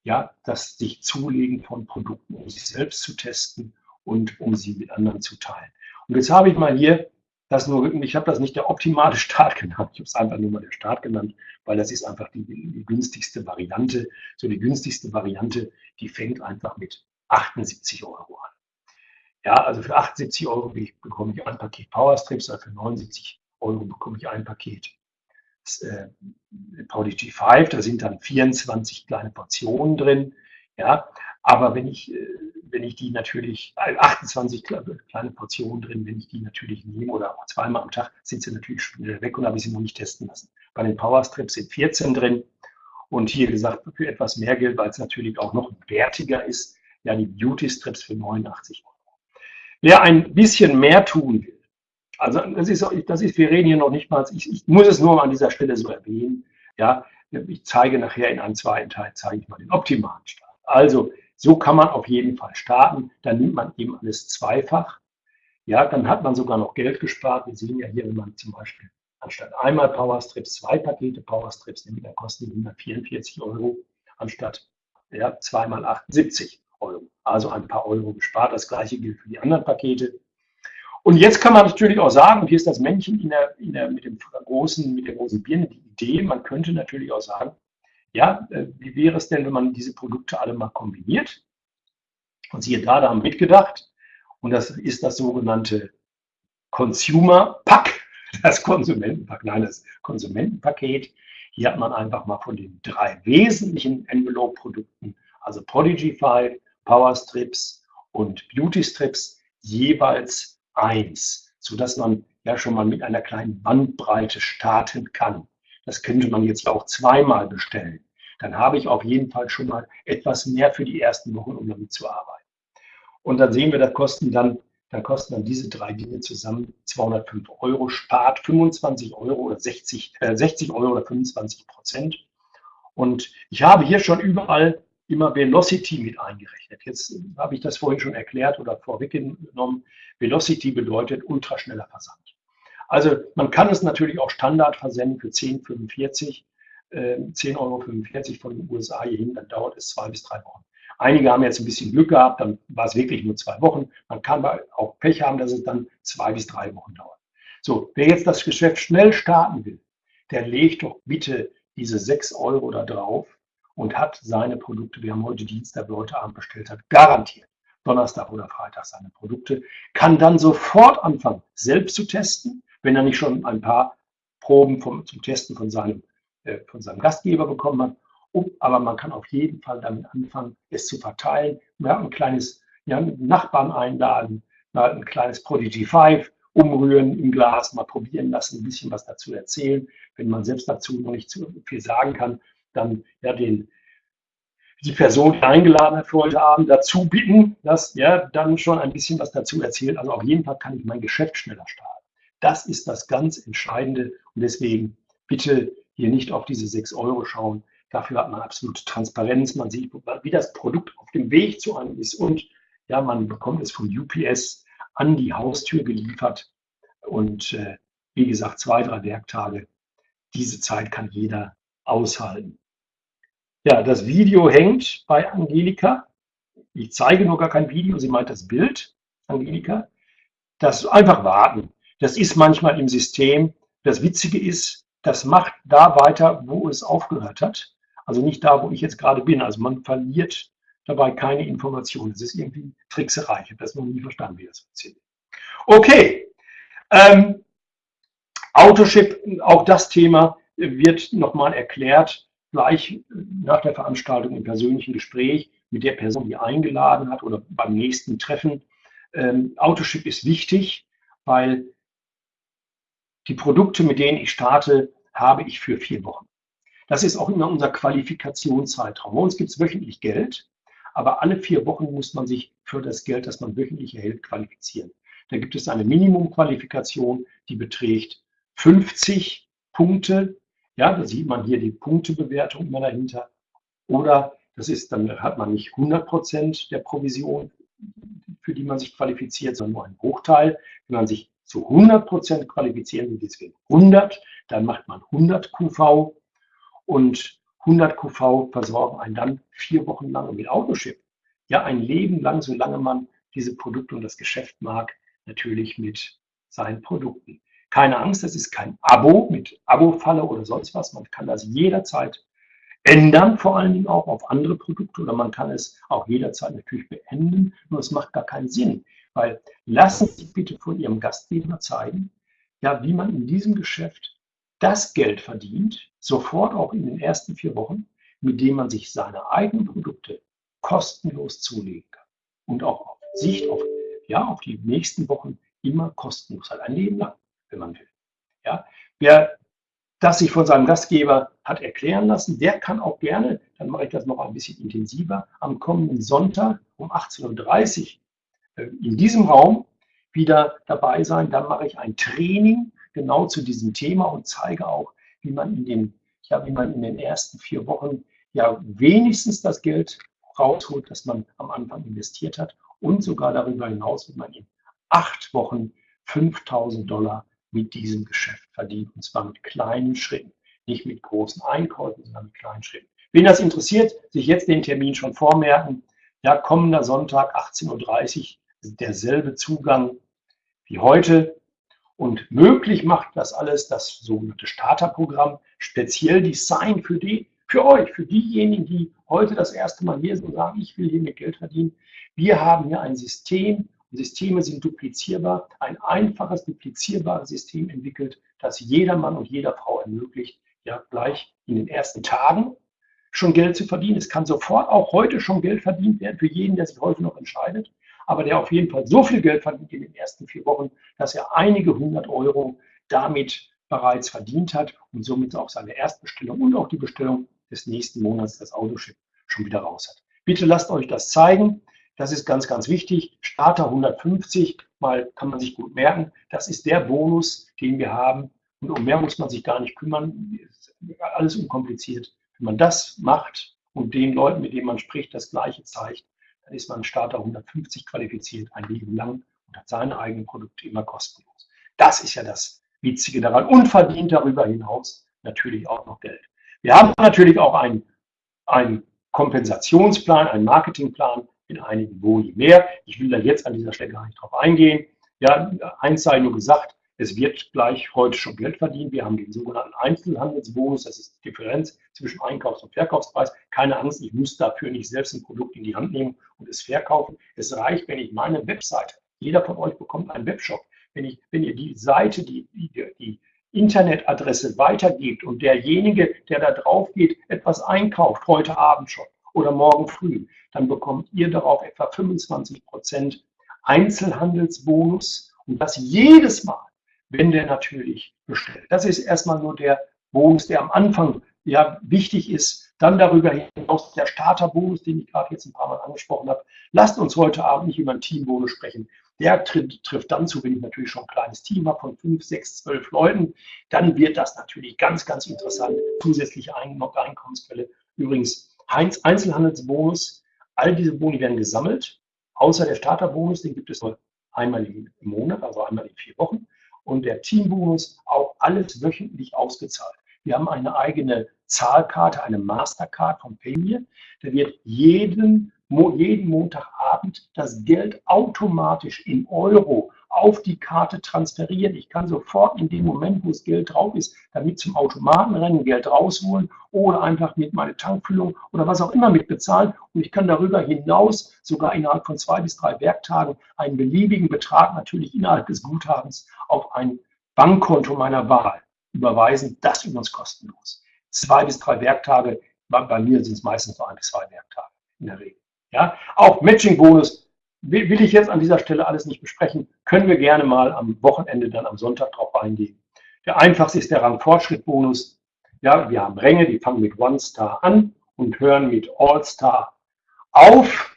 ja, das sich zulegen von Produkten, um sich selbst zu testen und um sie mit anderen zu teilen. Und jetzt habe ich mal hier das nur, ich habe das nicht der optimale Start genannt, ich habe es einfach nur mal der Start genannt, weil das ist einfach die, die günstigste Variante. So die günstigste Variante, die fängt einfach mit 78 Euro an. Ja, also für 78 Euro bekomme ich ein Paket Powerstrips, also für 79 Euro bekomme ich ein Paket äh, Prodigy 5, da sind dann 24 kleine Portionen drin. Ja, aber wenn ich, äh, wenn ich die natürlich, 28 kleine Portionen drin, wenn ich die natürlich nehme oder auch zweimal am Tag, sind sie natürlich schnell weg und habe ich sie noch nicht testen lassen. Bei den Powerstrips sind 14 drin und hier gesagt für etwas mehr Geld, weil es natürlich auch noch wertiger ist, ja die Beauty Strips für 89 Euro. Wer ein bisschen mehr tun will, also das ist, das ist, wir reden hier noch nicht mal, ich, ich muss es nur an dieser Stelle so erwähnen, ja, ich zeige nachher in einem zweiten Teil, zeige ich mal den optimalen Start. Also so kann man auf jeden Fall starten, dann nimmt man eben alles zweifach, ja, dann hat man sogar noch Geld gespart. Wir sehen ja hier, wenn man zum Beispiel anstatt einmal Powerstrips zwei Pakete Powerstrips nimmt, dann kosten die 144 Euro anstatt ja, zweimal 78 Euro. Also ein paar Euro gespart. Das gleiche gilt für die anderen Pakete. Und jetzt kann man natürlich auch sagen, und hier ist das Männchen in der, in der, mit, dem großen, mit der großen Birne, die Idee, man könnte natürlich auch sagen, ja, äh, wie wäre es denn, wenn man diese Produkte alle mal kombiniert? Und siehe da, da haben mitgedacht. Und das ist das sogenannte Consumer Pack, das Konsumentenpack, nein, das Konsumentenpaket. Hier hat man einfach mal von den drei wesentlichen Envelope-Produkten, also Prodigy 5, Power Strips und Beauty Strips, jeweils eins, sodass man ja schon mal mit einer kleinen Bandbreite starten kann. Das könnte man jetzt auch zweimal bestellen. Dann habe ich auf jeden Fall schon mal etwas mehr für die ersten Wochen, um damit zu arbeiten. Und dann sehen wir, da kosten dann, dann kosten dann diese drei Dinge zusammen 205 Euro, spart 25 Euro oder 60, äh, 60 Euro oder 25 Prozent. Und ich habe hier schon überall immer Velocity mit eingerechnet. Jetzt habe ich das vorhin schon erklärt oder vorweggenommen. Velocity bedeutet ultraschneller Versand. Also man kann es natürlich auch Standard versenden für 10,45, äh, 10,45 Euro von den USA hierhin, dann dauert es zwei bis drei Wochen. Einige haben jetzt ein bisschen Glück gehabt, dann war es wirklich nur zwei Wochen. Man kann auch Pech haben, dass es dann zwei bis drei Wochen dauert. So, wer jetzt das Geschäft schnell starten will, der legt doch bitte diese 6 Euro da drauf und hat seine Produkte, wir haben heute Dienstag, wer heute Abend bestellt hat, garantiert Donnerstag oder Freitag seine Produkte, kann dann sofort anfangen, selbst zu testen, wenn er nicht schon ein paar Proben vom, zum Testen von seinem, äh, von seinem Gastgeber bekommen hat. Um, aber man kann auf jeden Fall damit anfangen, es zu verteilen. Haben ein kleines ja, Nachbarn einladen, mal ein kleines Prodigy 5 umrühren im Glas, mal probieren lassen, ein bisschen was dazu erzählen. Wenn man selbst dazu noch nicht zu viel sagen kann, dann ja den die Person, die eingeladen hat für heute Abend, dazu bitten, dass ja dann schon ein bisschen was dazu erzählt. Also auf jeden Fall kann ich mein Geschäft schneller starten. Das ist das ganz Entscheidende und deswegen bitte hier nicht auf diese 6 Euro schauen. Dafür hat man absolute Transparenz. Man sieht, wie das Produkt auf dem Weg zu einem ist und ja, man bekommt es vom UPS an die Haustür geliefert und äh, wie gesagt, zwei, drei Werktage. Diese Zeit kann jeder aushalten. Ja, das Video hängt bei Angelika. Ich zeige nur gar kein Video, sie meint das Bild, Angelika. Das einfach warten. Das ist manchmal im System. Das Witzige ist, das macht da weiter, wo es aufgehört hat. Also nicht da, wo ich jetzt gerade bin. Also man verliert dabei keine Informationen. Das ist irgendwie Trickserei. Ich habe das noch nie verstanden, wie das funktioniert. Okay. Ähm, Autoship, auch das Thema wird nochmal erklärt gleich nach der Veranstaltung im persönlichen Gespräch mit der Person, die eingeladen hat oder beim nächsten Treffen. Ähm, Autoship ist wichtig, weil die Produkte, mit denen ich starte, habe ich für vier Wochen. Das ist auch immer unser Qualifikationszeitraum. Bei uns gibt es wöchentlich Geld, aber alle vier Wochen muss man sich für das Geld, das man wöchentlich erhält, qualifizieren. Da gibt es eine Minimumqualifikation, die beträgt 50 Punkte ja, da sieht man hier die Punktebewertung immer dahinter. Oder das ist, dann hat man nicht 100 Prozent der Provision, für die man sich qualifiziert, sondern nur einen Bruchteil. Wenn man sich zu 100 Prozent qualifizieren will, deswegen 100, dann macht man 100 QV und 100 QV versorgen einen dann vier Wochen lang mit Autoship. Ja, ein Leben lang, solange man diese Produkte und das Geschäft mag, natürlich mit seinen Produkten. Keine Angst, das ist kein Abo mit Abo-Falle oder sonst was. Man kann das jederzeit ändern, vor allen Dingen auch auf andere Produkte oder man kann es auch jederzeit natürlich beenden. Nur es macht gar keinen Sinn, weil lassen Sie bitte von Ihrem Gastgeber zeigen, ja, wie man in diesem Geschäft das Geld verdient, sofort auch in den ersten vier Wochen, mit dem man sich seine eigenen Produkte kostenlos zulegen kann und auch auf Sicht auf, ja, auf die nächsten Wochen immer kostenlos hat, ein Leben lang, wenn man will. Ja, wer das sich von seinem Gastgeber hat erklären lassen, der kann auch gerne, dann mache ich das noch ein bisschen intensiver, am kommenden Sonntag um 18.30 Uhr äh, in diesem Raum wieder dabei sein. Dann mache ich ein Training genau zu diesem Thema und zeige auch, wie man in den, ja, wie man in den ersten vier Wochen ja wenigstens das Geld rausholt, das man am Anfang investiert hat und sogar darüber hinaus, wie man in acht Wochen 5000 Dollar mit diesem Geschäft verdient. Und zwar mit kleinen Schritten. Nicht mit großen Einkäufen, sondern mit kleinen Schritten. Wen das interessiert, sich jetzt den Termin schon vormerken. Ja, kommender Sonntag 18.30 Uhr, derselbe Zugang wie heute. Und möglich macht das alles das sogenannte Starterprogramm, speziell Design für die, für euch, für diejenigen, die heute das erste Mal hier sind und sagen, ich will hier mit Geld verdienen. Wir haben hier ein System, Systeme sind duplizierbar, ein einfaches, duplizierbares System entwickelt, das jeder Mann und jeder Frau ermöglicht, ja gleich in den ersten Tagen schon Geld zu verdienen. Es kann sofort auch heute schon Geld verdient werden für jeden, der sich heute noch entscheidet, aber der auf jeden Fall so viel Geld verdient in den ersten vier Wochen, dass er einige hundert Euro damit bereits verdient hat und somit auch seine Erstbestellung und auch die Bestellung des nächsten Monats, das Autoship, schon wieder raus hat. Bitte lasst euch das zeigen. Das ist ganz, ganz wichtig. Starter 150, mal kann man sich gut merken. Das ist der Bonus, den wir haben. Und um mehr muss man sich gar nicht kümmern. Alles unkompliziert. Wenn man das macht und den Leuten, mit denen man spricht, das Gleiche zeigt, dann ist man Starter 150 qualifiziert, ein Leben lang und hat seine eigenen Produkte immer kostenlos. Das ist ja das Witzige daran und verdient darüber hinaus natürlich auch noch Geld. Wir haben natürlich auch einen, einen Kompensationsplan, einen Marketingplan, in einigen Boni mehr. Ich will da jetzt an dieser Stelle gar nicht drauf eingehen. Ja, eins sei nur gesagt, es wird gleich heute schon Geld verdient. Wir haben den sogenannten Einzelhandelsbonus, das ist die Differenz zwischen Einkaufs- und Verkaufspreis. Keine Angst, ich muss dafür nicht selbst ein Produkt in die Hand nehmen und es verkaufen. Es reicht, wenn ich meine Webseite, jeder von euch bekommt einen Webshop, wenn, ich, wenn ihr die Seite, die, die, die Internetadresse weitergebt und derjenige, der da drauf geht, etwas einkauft, heute Abend schon, oder morgen früh, dann bekommt ihr darauf etwa 25 Prozent Einzelhandelsbonus und das jedes Mal, wenn der natürlich bestellt. Das ist erstmal nur der Bonus, der am Anfang ja wichtig ist. Dann darüber hinaus der Starterbonus, den ich gerade jetzt ein paar Mal angesprochen habe. Lasst uns heute Abend nicht über einen Teambonus sprechen. Der trifft, trifft dann zu, wenn ich natürlich schon ein kleines Team habe von fünf, sechs, zwölf Leuten. Dann wird das natürlich ganz, ganz interessant. Zusätzliche Einkommensquelle. Übrigens, Einzelhandelsbonus, all diese Boni werden gesammelt, außer der Starterbonus, den gibt es nur einmal im Monat, also einmal in vier Wochen. Und der Teambonus auch alles wöchentlich ausgezahlt. Wir haben eine eigene Zahlkarte, eine Mastercard von Paymir. Da wird jeden, jeden Montagabend das Geld automatisch in Euro auf die Karte transferieren. Ich kann sofort in dem Moment, wo das Geld drauf ist, damit zum Automaten rennen, Geld rausholen oder einfach mit meiner Tankfüllung oder was auch immer mit bezahlen. Und ich kann darüber hinaus sogar innerhalb von zwei bis drei Werktagen einen beliebigen Betrag natürlich innerhalb des Guthabens auf ein Bankkonto meiner Wahl überweisen. Das übrigens kostenlos. Zwei bis drei Werktage, bei mir sind es meistens nur ein bis zwei Werktage in der Regel. Ja, auch Matching-Bonus will ich jetzt an dieser Stelle alles nicht besprechen. Können wir gerne mal am Wochenende, dann am Sonntag drauf eingehen. Der einfachste ist der Rang-Fortschritt-Bonus. Ja, wir haben Ränge, die fangen mit One Star an und hören mit All Star auf.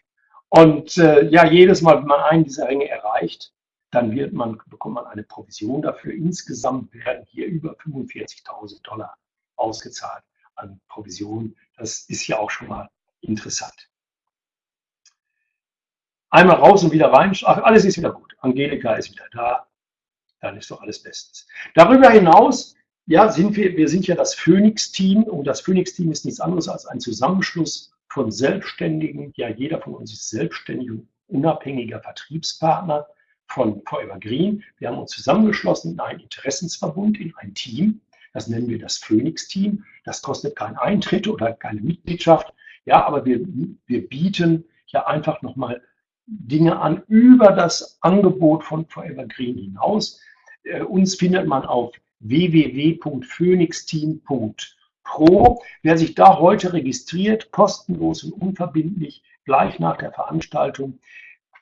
Und äh, ja, jedes Mal, wenn man einen dieser Ränge erreicht, dann wird man, bekommt man eine Provision dafür. Insgesamt werden hier über 45.000 Dollar ausgezahlt an Provision. Das ist ja auch schon mal interessant. Einmal raus und wieder rein. Alles ist wieder gut. Angelika ist wieder da. Dann ist doch alles bestens. Darüber hinaus, ja, sind wir, wir sind ja das Phoenix-Team und das Phoenix-Team ist nichts anderes als ein Zusammenschluss von Selbstständigen. Ja, jeder von uns ist selbstständig und unabhängiger Vertriebspartner von Forever Green. Wir haben uns zusammengeschlossen in einen Interessensverbund, in ein Team. Das nennen wir das Phoenix-Team. Das kostet keinen Eintritt oder keine Mitgliedschaft. Ja, aber wir, wir bieten ja einfach nochmal Dinge an über das Angebot von Forever Green hinaus. Äh, uns findet man auf www.phoenixteam.pro. Wer sich da heute registriert, kostenlos und unverbindlich, gleich nach der Veranstaltung,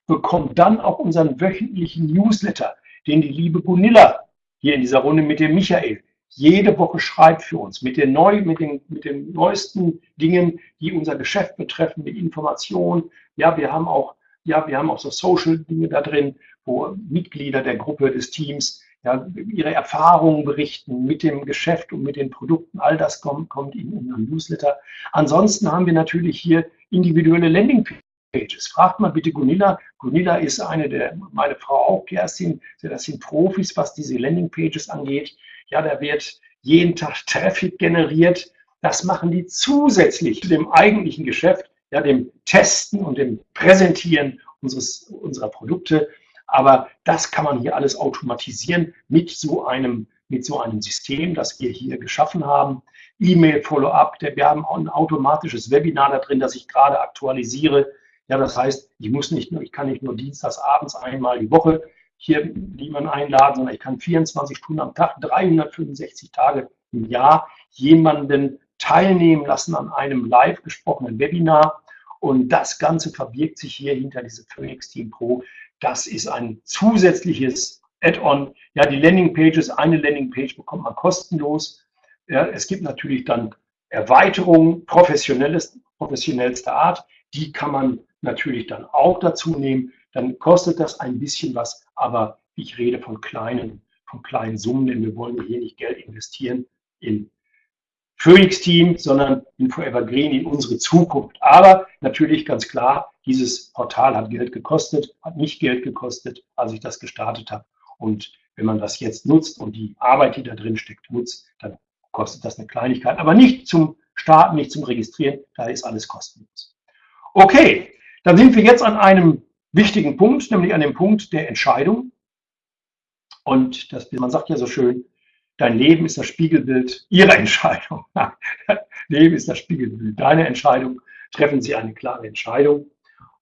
bekommt dann auch unseren wöchentlichen Newsletter, den die liebe Gunilla hier in dieser Runde mit dem Michael jede Woche schreibt für uns mit den, neu, mit, den, mit den neuesten Dingen, die unser Geschäft betreffen, mit Informationen. Ja, wir haben auch, ja, wir haben auch so Social-Dinge da drin, wo Mitglieder der Gruppe des Teams ja, ihre Erfahrungen berichten mit dem Geschäft und mit den Produkten. All das kommt, kommt in unserem Newsletter. Ansonsten haben wir natürlich hier individuelle Landingpages. Pages. Fragt mal bitte Gunilla. Gunilla ist eine der, meine Frau auch, Kerstin, das sind Profis, was diese Landingpages angeht. Ja, da wird jeden Tag Traffic generiert. Das machen die zusätzlich zu dem eigentlichen Geschäft, ja, dem Testen und dem Präsentieren unseres, unserer Produkte. Aber das kann man hier alles automatisieren mit so einem, mit so einem System, das wir hier geschaffen haben. E-Mail-Follow-up, wir haben auch ein automatisches Webinar da drin, das ich gerade aktualisiere. Ja, das heißt, ich muss nicht nur, ich kann nicht nur dienstags abends einmal die Woche hier jemanden einladen, sondern ich kann 24 Stunden am Tag, 365 Tage im Jahr jemanden teilnehmen lassen an einem live gesprochenen Webinar. Und das Ganze verbirgt sich hier hinter diese Phoenix Team Pro. Das ist ein zusätzliches Add-on. Ja, die Landingpages, eine Landingpage bekommt man kostenlos. Ja, es gibt natürlich dann Erweiterungen professionelles, professionellster Art. Die kann man natürlich dann auch dazu nehmen, dann kostet das ein bisschen was, aber ich rede von kleinen, von kleinen Summen, denn wir wollen hier nicht Geld investieren in Phoenix Team, sondern in Forever Green, in unsere Zukunft. Aber natürlich ganz klar, dieses Portal hat Geld gekostet, hat nicht Geld gekostet, als ich das gestartet habe. Und wenn man das jetzt nutzt und die Arbeit, die da drin steckt, nutzt, dann kostet das eine Kleinigkeit. Aber nicht zum Starten, nicht zum Registrieren, da ist alles kostenlos. Okay, dann sind wir jetzt an einem wichtigen Punkt, nämlich an dem Punkt der Entscheidung. Und das, man sagt ja so schön, dein Leben ist das Spiegelbild Ihrer Entscheidung. Leben ist das Spiegelbild deiner Entscheidung. Treffen Sie eine klare Entscheidung.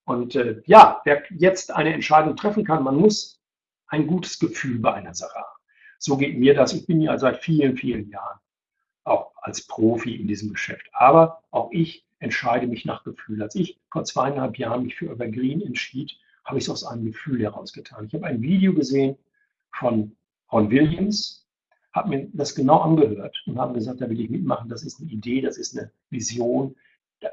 Und äh, ja, wer jetzt eine Entscheidung treffen kann, man muss ein gutes Gefühl bei einer Sache haben. So geht mir das. Ich bin ja seit vielen, vielen Jahren auch als Profi in diesem Geschäft. Aber auch ich entscheide mich nach Gefühl. Als ich vor zweieinhalb Jahren mich für Evergreen entschied, habe ich es aus einem Gefühl heraus getan. Ich habe ein Video gesehen von Ron Williams, habe mir das genau angehört und habe gesagt, da will ich mitmachen, das ist eine Idee, das ist eine Vision.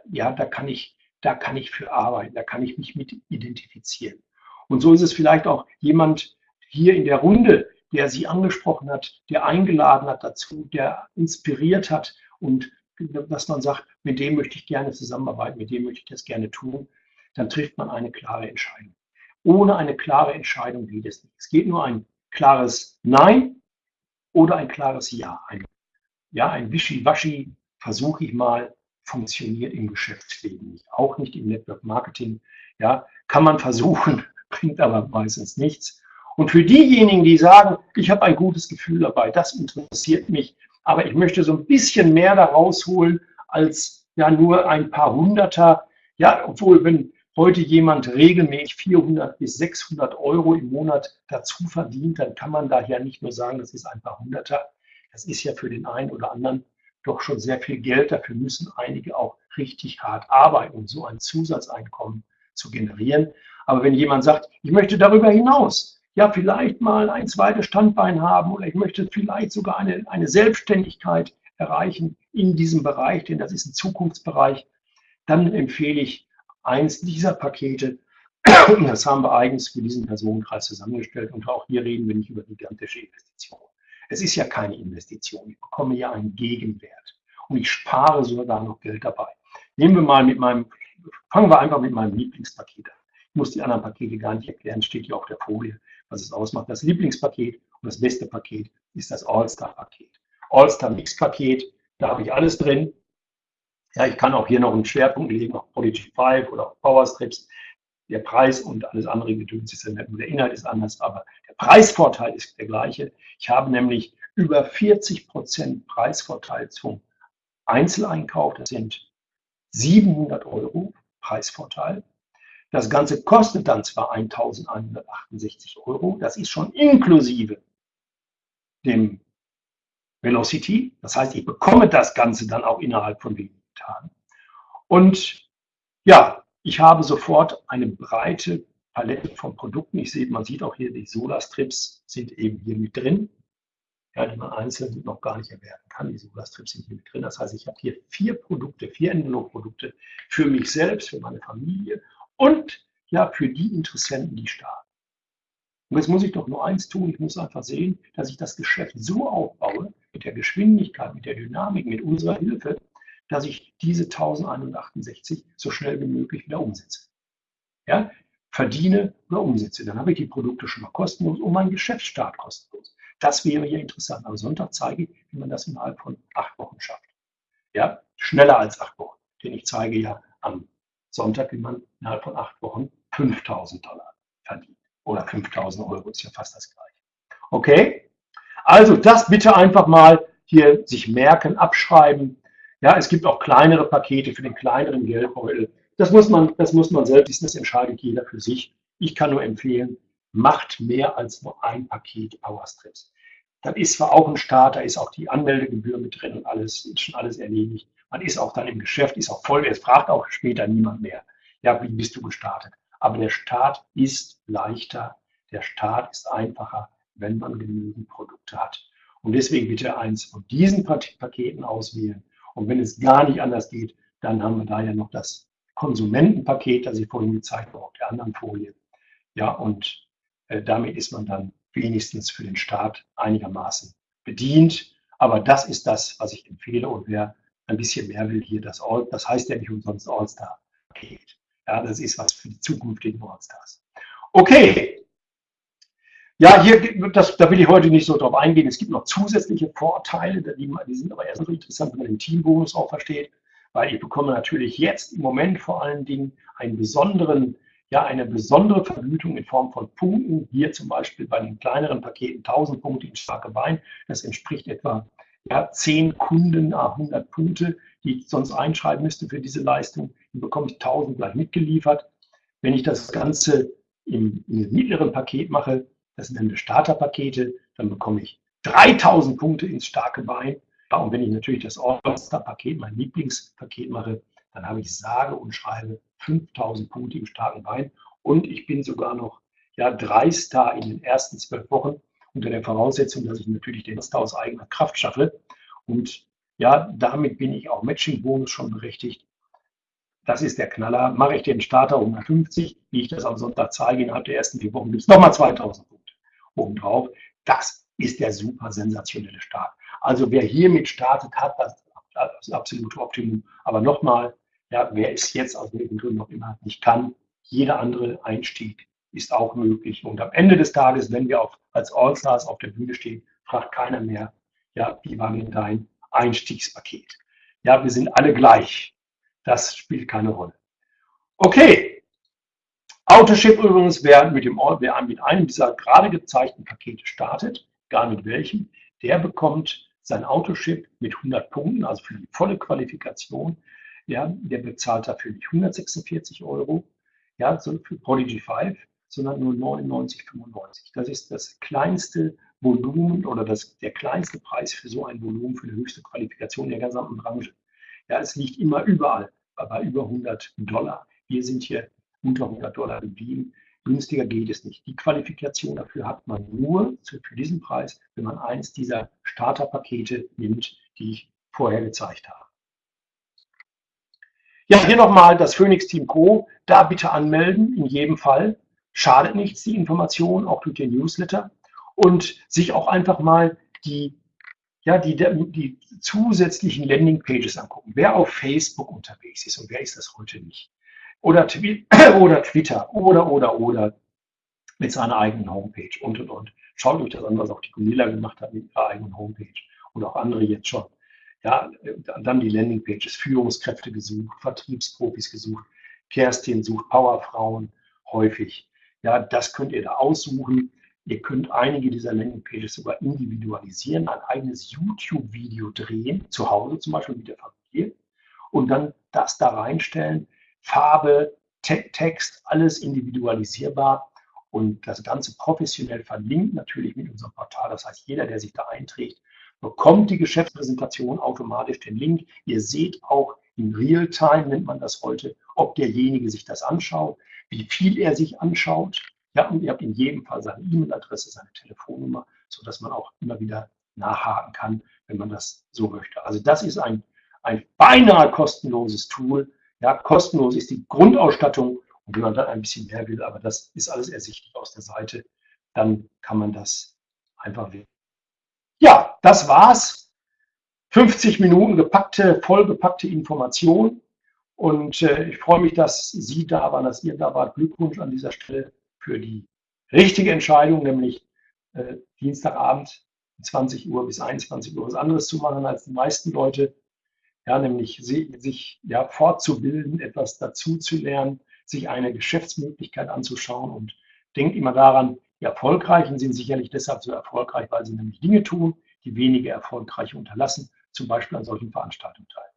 Ja, da kann ich, da kann ich für arbeiten, da kann ich mich mit identifizieren. Und so ist es vielleicht auch jemand hier in der Runde, der Sie angesprochen hat, der eingeladen hat dazu, der inspiriert hat und dass man sagt, mit dem möchte ich gerne zusammenarbeiten, mit dem möchte ich das gerne tun, dann trifft man eine klare Entscheidung. Ohne eine klare Entscheidung geht es nicht. Es geht nur ein klares Nein oder ein klares Ja. Ein, ja, ein Wischiwaschi, versuche ich mal, funktioniert im Geschäftsleben nicht. Auch nicht im Network Marketing. Ja, kann man versuchen, bringt aber meistens nichts. Und für diejenigen, die sagen, ich habe ein gutes Gefühl dabei, das interessiert mich, aber ich möchte so ein bisschen mehr da rausholen als ja nur ein paar Hunderter. Ja, obwohl, wenn heute jemand regelmäßig 400 bis 600 Euro im Monat dazu verdient, dann kann man da ja nicht nur sagen, das ist ein paar Hunderter. Das ist ja für den einen oder anderen doch schon sehr viel Geld. Dafür müssen einige auch richtig hart arbeiten, um so ein Zusatzeinkommen zu generieren. Aber wenn jemand sagt, ich möchte darüber hinaus ja vielleicht mal ein zweites Standbein haben oder ich möchte vielleicht sogar eine, eine Selbstständigkeit erreichen in diesem Bereich, denn das ist ein Zukunftsbereich, dann empfehle ich eins dieser Pakete. Und das haben wir eigens für diesen Personenkreis zusammengestellt. Und auch hier reden wir nicht über gigantische Investitionen. Es ist ja keine Investition. Ich bekomme ja einen Gegenwert. Und ich spare sogar noch Geld dabei. Nehmen wir mal mit meinem, fangen wir einfach mit meinem Lieblingspaket an. Ich muss die anderen Pakete gar nicht erklären, steht hier auf der Folie was es ausmacht. Das Lieblingspaket und das beste Paket ist das All-Star-Paket. All-Star-Mix-Paket, da habe ich alles drin. Ja, ich kann auch hier noch einen Schwerpunkt legen auf Prodigy 5 oder auf Power Strips. der Preis und alles andere Gedöns ist nur der Inhalt ist anders, aber der Preisvorteil ist der gleiche. Ich habe nämlich über 40 Prozent Preisvorteil zum Einzeleinkauf. Das sind 700 Euro Preisvorteil. Das Ganze kostet dann zwar 1168 Euro, das ist schon inklusive dem Velocity. Das heißt, ich bekomme das Ganze dann auch innerhalb von wenigen Tagen. Und ja, ich habe sofort eine breite Palette von Produkten. Ich sehe, man sieht auch hier, die Solar-Strips sind eben hier mit drin, ja, die man einzeln noch gar nicht erwerben kann. Die Solar-Strips sind hier mit drin. Das heißt, ich habe hier vier Produkte, vier Envelope-Produkte für mich selbst, für meine Familie und ja, für die Interessenten, die starten. Und jetzt muss ich doch nur eins tun, ich muss einfach sehen, dass ich das Geschäft so aufbaue, mit der Geschwindigkeit, mit der Dynamik, mit unserer Hilfe, dass ich diese 1168 so schnell wie möglich wieder umsetze. Ja, verdiene oder umsetze. Dann habe ich die Produkte schon mal kostenlos und mein Geschäftsstart kostenlos. Das wäre hier interessant. Am Sonntag zeige ich, wie man das innerhalb von acht Wochen schafft. Ja, schneller als acht Wochen. Denn ich zeige ja am Sonntag, wie man innerhalb von acht Wochen 5000 Dollar verdient. Oder 5000 Euro ist ja fast das gleiche. Okay? Also das bitte einfach mal hier sich merken, abschreiben. Ja, es gibt auch kleinere Pakete für den kleineren Geldbeutel. Das muss man, das muss man selbst, das entscheidet jeder für sich. Ich kann nur empfehlen, macht mehr als nur ein Paket Powerstrips. Das ist zwar auch ein Start, da ist auch die Anmeldegebühr mit drin und alles, ist schon alles erledigt. Man ist auch dann im Geschäft, ist auch voll, es fragt auch später niemand mehr, ja, wie bist du gestartet? Aber der Start ist leichter, der Start ist einfacher, wenn man genügend Produkte hat. Und deswegen bitte eins von diesen Paketen auswählen. Und wenn es gar nicht anders geht, dann haben wir da ja noch das Konsumentenpaket, das ich vorhin gezeigt habe auf der anderen Folie. Ja, und äh, damit ist man dann wenigstens für den Start einigermaßen bedient. Aber das ist das, was ich empfehle. Und wer ein bisschen mehr will hier das All, das heißt ja nicht umsonst All-Star-Paket. Ja, das ist was für die zukünftigen All-Stars. Okay. Ja, hier, das, da will ich heute nicht so drauf eingehen. Es gibt noch zusätzliche Vorteile, die, die sind aber erst interessant, wenn man den Teambonus auch versteht, weil ich bekomme natürlich jetzt im Moment vor allen Dingen einen besonderen, ja, eine besondere Vergütung in Form von Punkten. Hier zum Beispiel bei den kleineren Paketen 1000 Punkte in starke Bein. Das entspricht etwa ja, zehn Kunden, 100 Punkte, die ich sonst einschreiben müsste für diese Leistung, dann bekomme ich 1000 gleich mitgeliefert. Wenn ich das Ganze im, im mittleren Paket mache, das sind dann Starterpakete, dann bekomme ich 3000 Punkte ins starke Bein. Und wenn ich natürlich das All-Star-Paket, mein Lieblingspaket mache, dann habe ich sage und schreibe 5000 Punkte im starken Bein. Und ich bin sogar noch ja, drei Star in den ersten zwölf Wochen unter der Voraussetzung, dass ich natürlich den Master aus eigener Kraft schaffe. Und ja, damit bin ich auch Matching-Bonus schon berechtigt. Das ist der Knaller. Mache ich den Starter 150, wie ich das am Sonntag zeige, innerhalb der ersten vier Wochen gibt es nochmal 2000 Punkte obendrauf. Das ist der super sensationelle Start. Also wer hiermit startet, hat das, das absolute Optimum. Aber nochmal, ja, wer es jetzt aus welchen Gründen noch immer nicht kann, jeder andere Einstieg ist auch möglich. Und am Ende des Tages, wenn wir auf, als Allstars auf der Bühne stehen, fragt keiner mehr, ja, wie war denn dein Einstiegspaket? Ja, wir sind alle gleich. Das spielt keine Rolle. Okay. Autoship übrigens, wer mit, dem, wer mit einem dieser gerade gezeigten Pakete startet, gar mit welchem, der bekommt sein Autoship mit 100 Punkten, also für die volle Qualifikation. Ja, der bezahlt dafür nicht 146 Euro, ja, für Prodigy 5, sondern nur 99,95. Das ist das kleinste Volumen oder das, der kleinste Preis für so ein Volumen, für eine höchste Qualifikation der gesamten Branche. Ja, es liegt immer überall bei über 100 Dollar. Wir sind hier unter 100 Dollar geblieben. Günstiger geht es nicht. Die Qualifikation dafür hat man nur für diesen Preis, wenn man eins dieser Starterpakete nimmt, die ich vorher gezeigt habe. Ja, hier nochmal das Phoenix Team Pro. Da bitte anmelden, in jedem Fall schadet nichts, die Information, auch durch den Newsletter. Und sich auch einfach mal die, ja, die, die zusätzlichen Landingpages angucken. Wer auf Facebook unterwegs ist und wer ist das heute nicht. Oder, oder Twitter oder, oder, oder mit seiner eigenen Homepage und, und, und. Schaut euch das an, was auch die Gunilla gemacht hat mit ihrer eigenen Homepage und auch andere jetzt schon. Ja, dann die Landingpages, Führungskräfte gesucht, Vertriebsprofis gesucht, Kerstin sucht Powerfrauen, häufig. Ja, das könnt ihr da aussuchen. Ihr könnt einige dieser Landingpages sogar individualisieren, ein eigenes YouTube-Video drehen, zu Hause zum Beispiel mit der Familie und dann das da reinstellen. Farbe, Te Text, alles individualisierbar und das Ganze professionell verlinkt natürlich mit unserem Portal. Das heißt, jeder, der sich da einträgt, bekommt die Geschäftspräsentation automatisch den Link. Ihr seht auch in Realtime, nennt man das heute, ob derjenige sich das anschaut, wie viel er sich anschaut. Ja, und ihr habt in jedem Fall seine E-Mail-Adresse, seine Telefonnummer, sodass man auch immer wieder nachhaken kann, wenn man das so möchte. Also das ist ein, ein beinahe kostenloses Tool. Ja, kostenlos ist die Grundausstattung und wenn man dann ein bisschen mehr will, aber das ist alles ersichtlich aus der Seite, dann kann man das einfach wählen. Ja, das war's. 50 Minuten gepackte, vollgepackte Information. Und äh, ich freue mich, dass Sie da waren, dass ihr da wart. Glückwunsch an dieser Stelle für die richtige Entscheidung, nämlich äh, Dienstagabend 20 Uhr bis 21 Uhr was anderes zu machen als die meisten Leute. Ja, nämlich sich ja, fortzubilden, etwas dazu zu lernen, sich eine Geschäftsmöglichkeit anzuschauen und denkt immer daran, die Erfolgreichen sind sicherlich deshalb so erfolgreich, weil sie nämlich Dinge tun, die wenige Erfolgreiche unterlassen, zum Beispiel an solchen Veranstaltungen teilnehmen.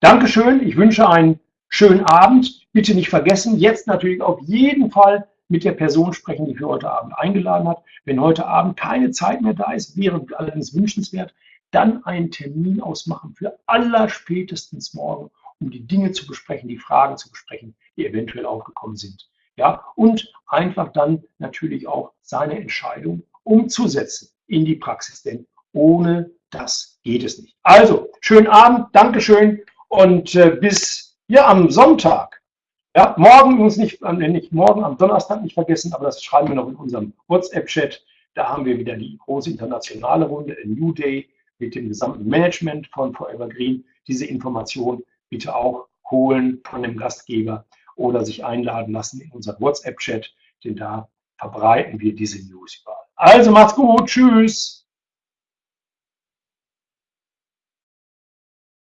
Dankeschön, ich wünsche einen schönen Abend. Bitte nicht vergessen, jetzt natürlich auf jeden Fall mit der Person sprechen, die für heute Abend eingeladen hat. Wenn heute Abend keine Zeit mehr da ist, wäre allerdings wünschenswert, dann einen Termin ausmachen für allerspätestens morgen, um die Dinge zu besprechen, die Fragen zu besprechen, die eventuell aufgekommen sind. Ja, und einfach dann natürlich auch seine Entscheidung umzusetzen in die Praxis, denn ohne das geht es nicht. Also, schönen Abend, Dankeschön und äh, bis ja am Sonntag. Ja, morgen uns nicht, äh, nicht morgen am Donnerstag nicht vergessen, aber das schreiben wir noch in unserem WhatsApp-Chat. Da haben wir wieder die große internationale Runde, New Day mit dem gesamten Management von Forever Green. Diese Information bitte auch holen von dem Gastgeber oder sich einladen lassen in unseren WhatsApp-Chat, denn da verbreiten wir diese News überall. Also macht's gut, tschüss.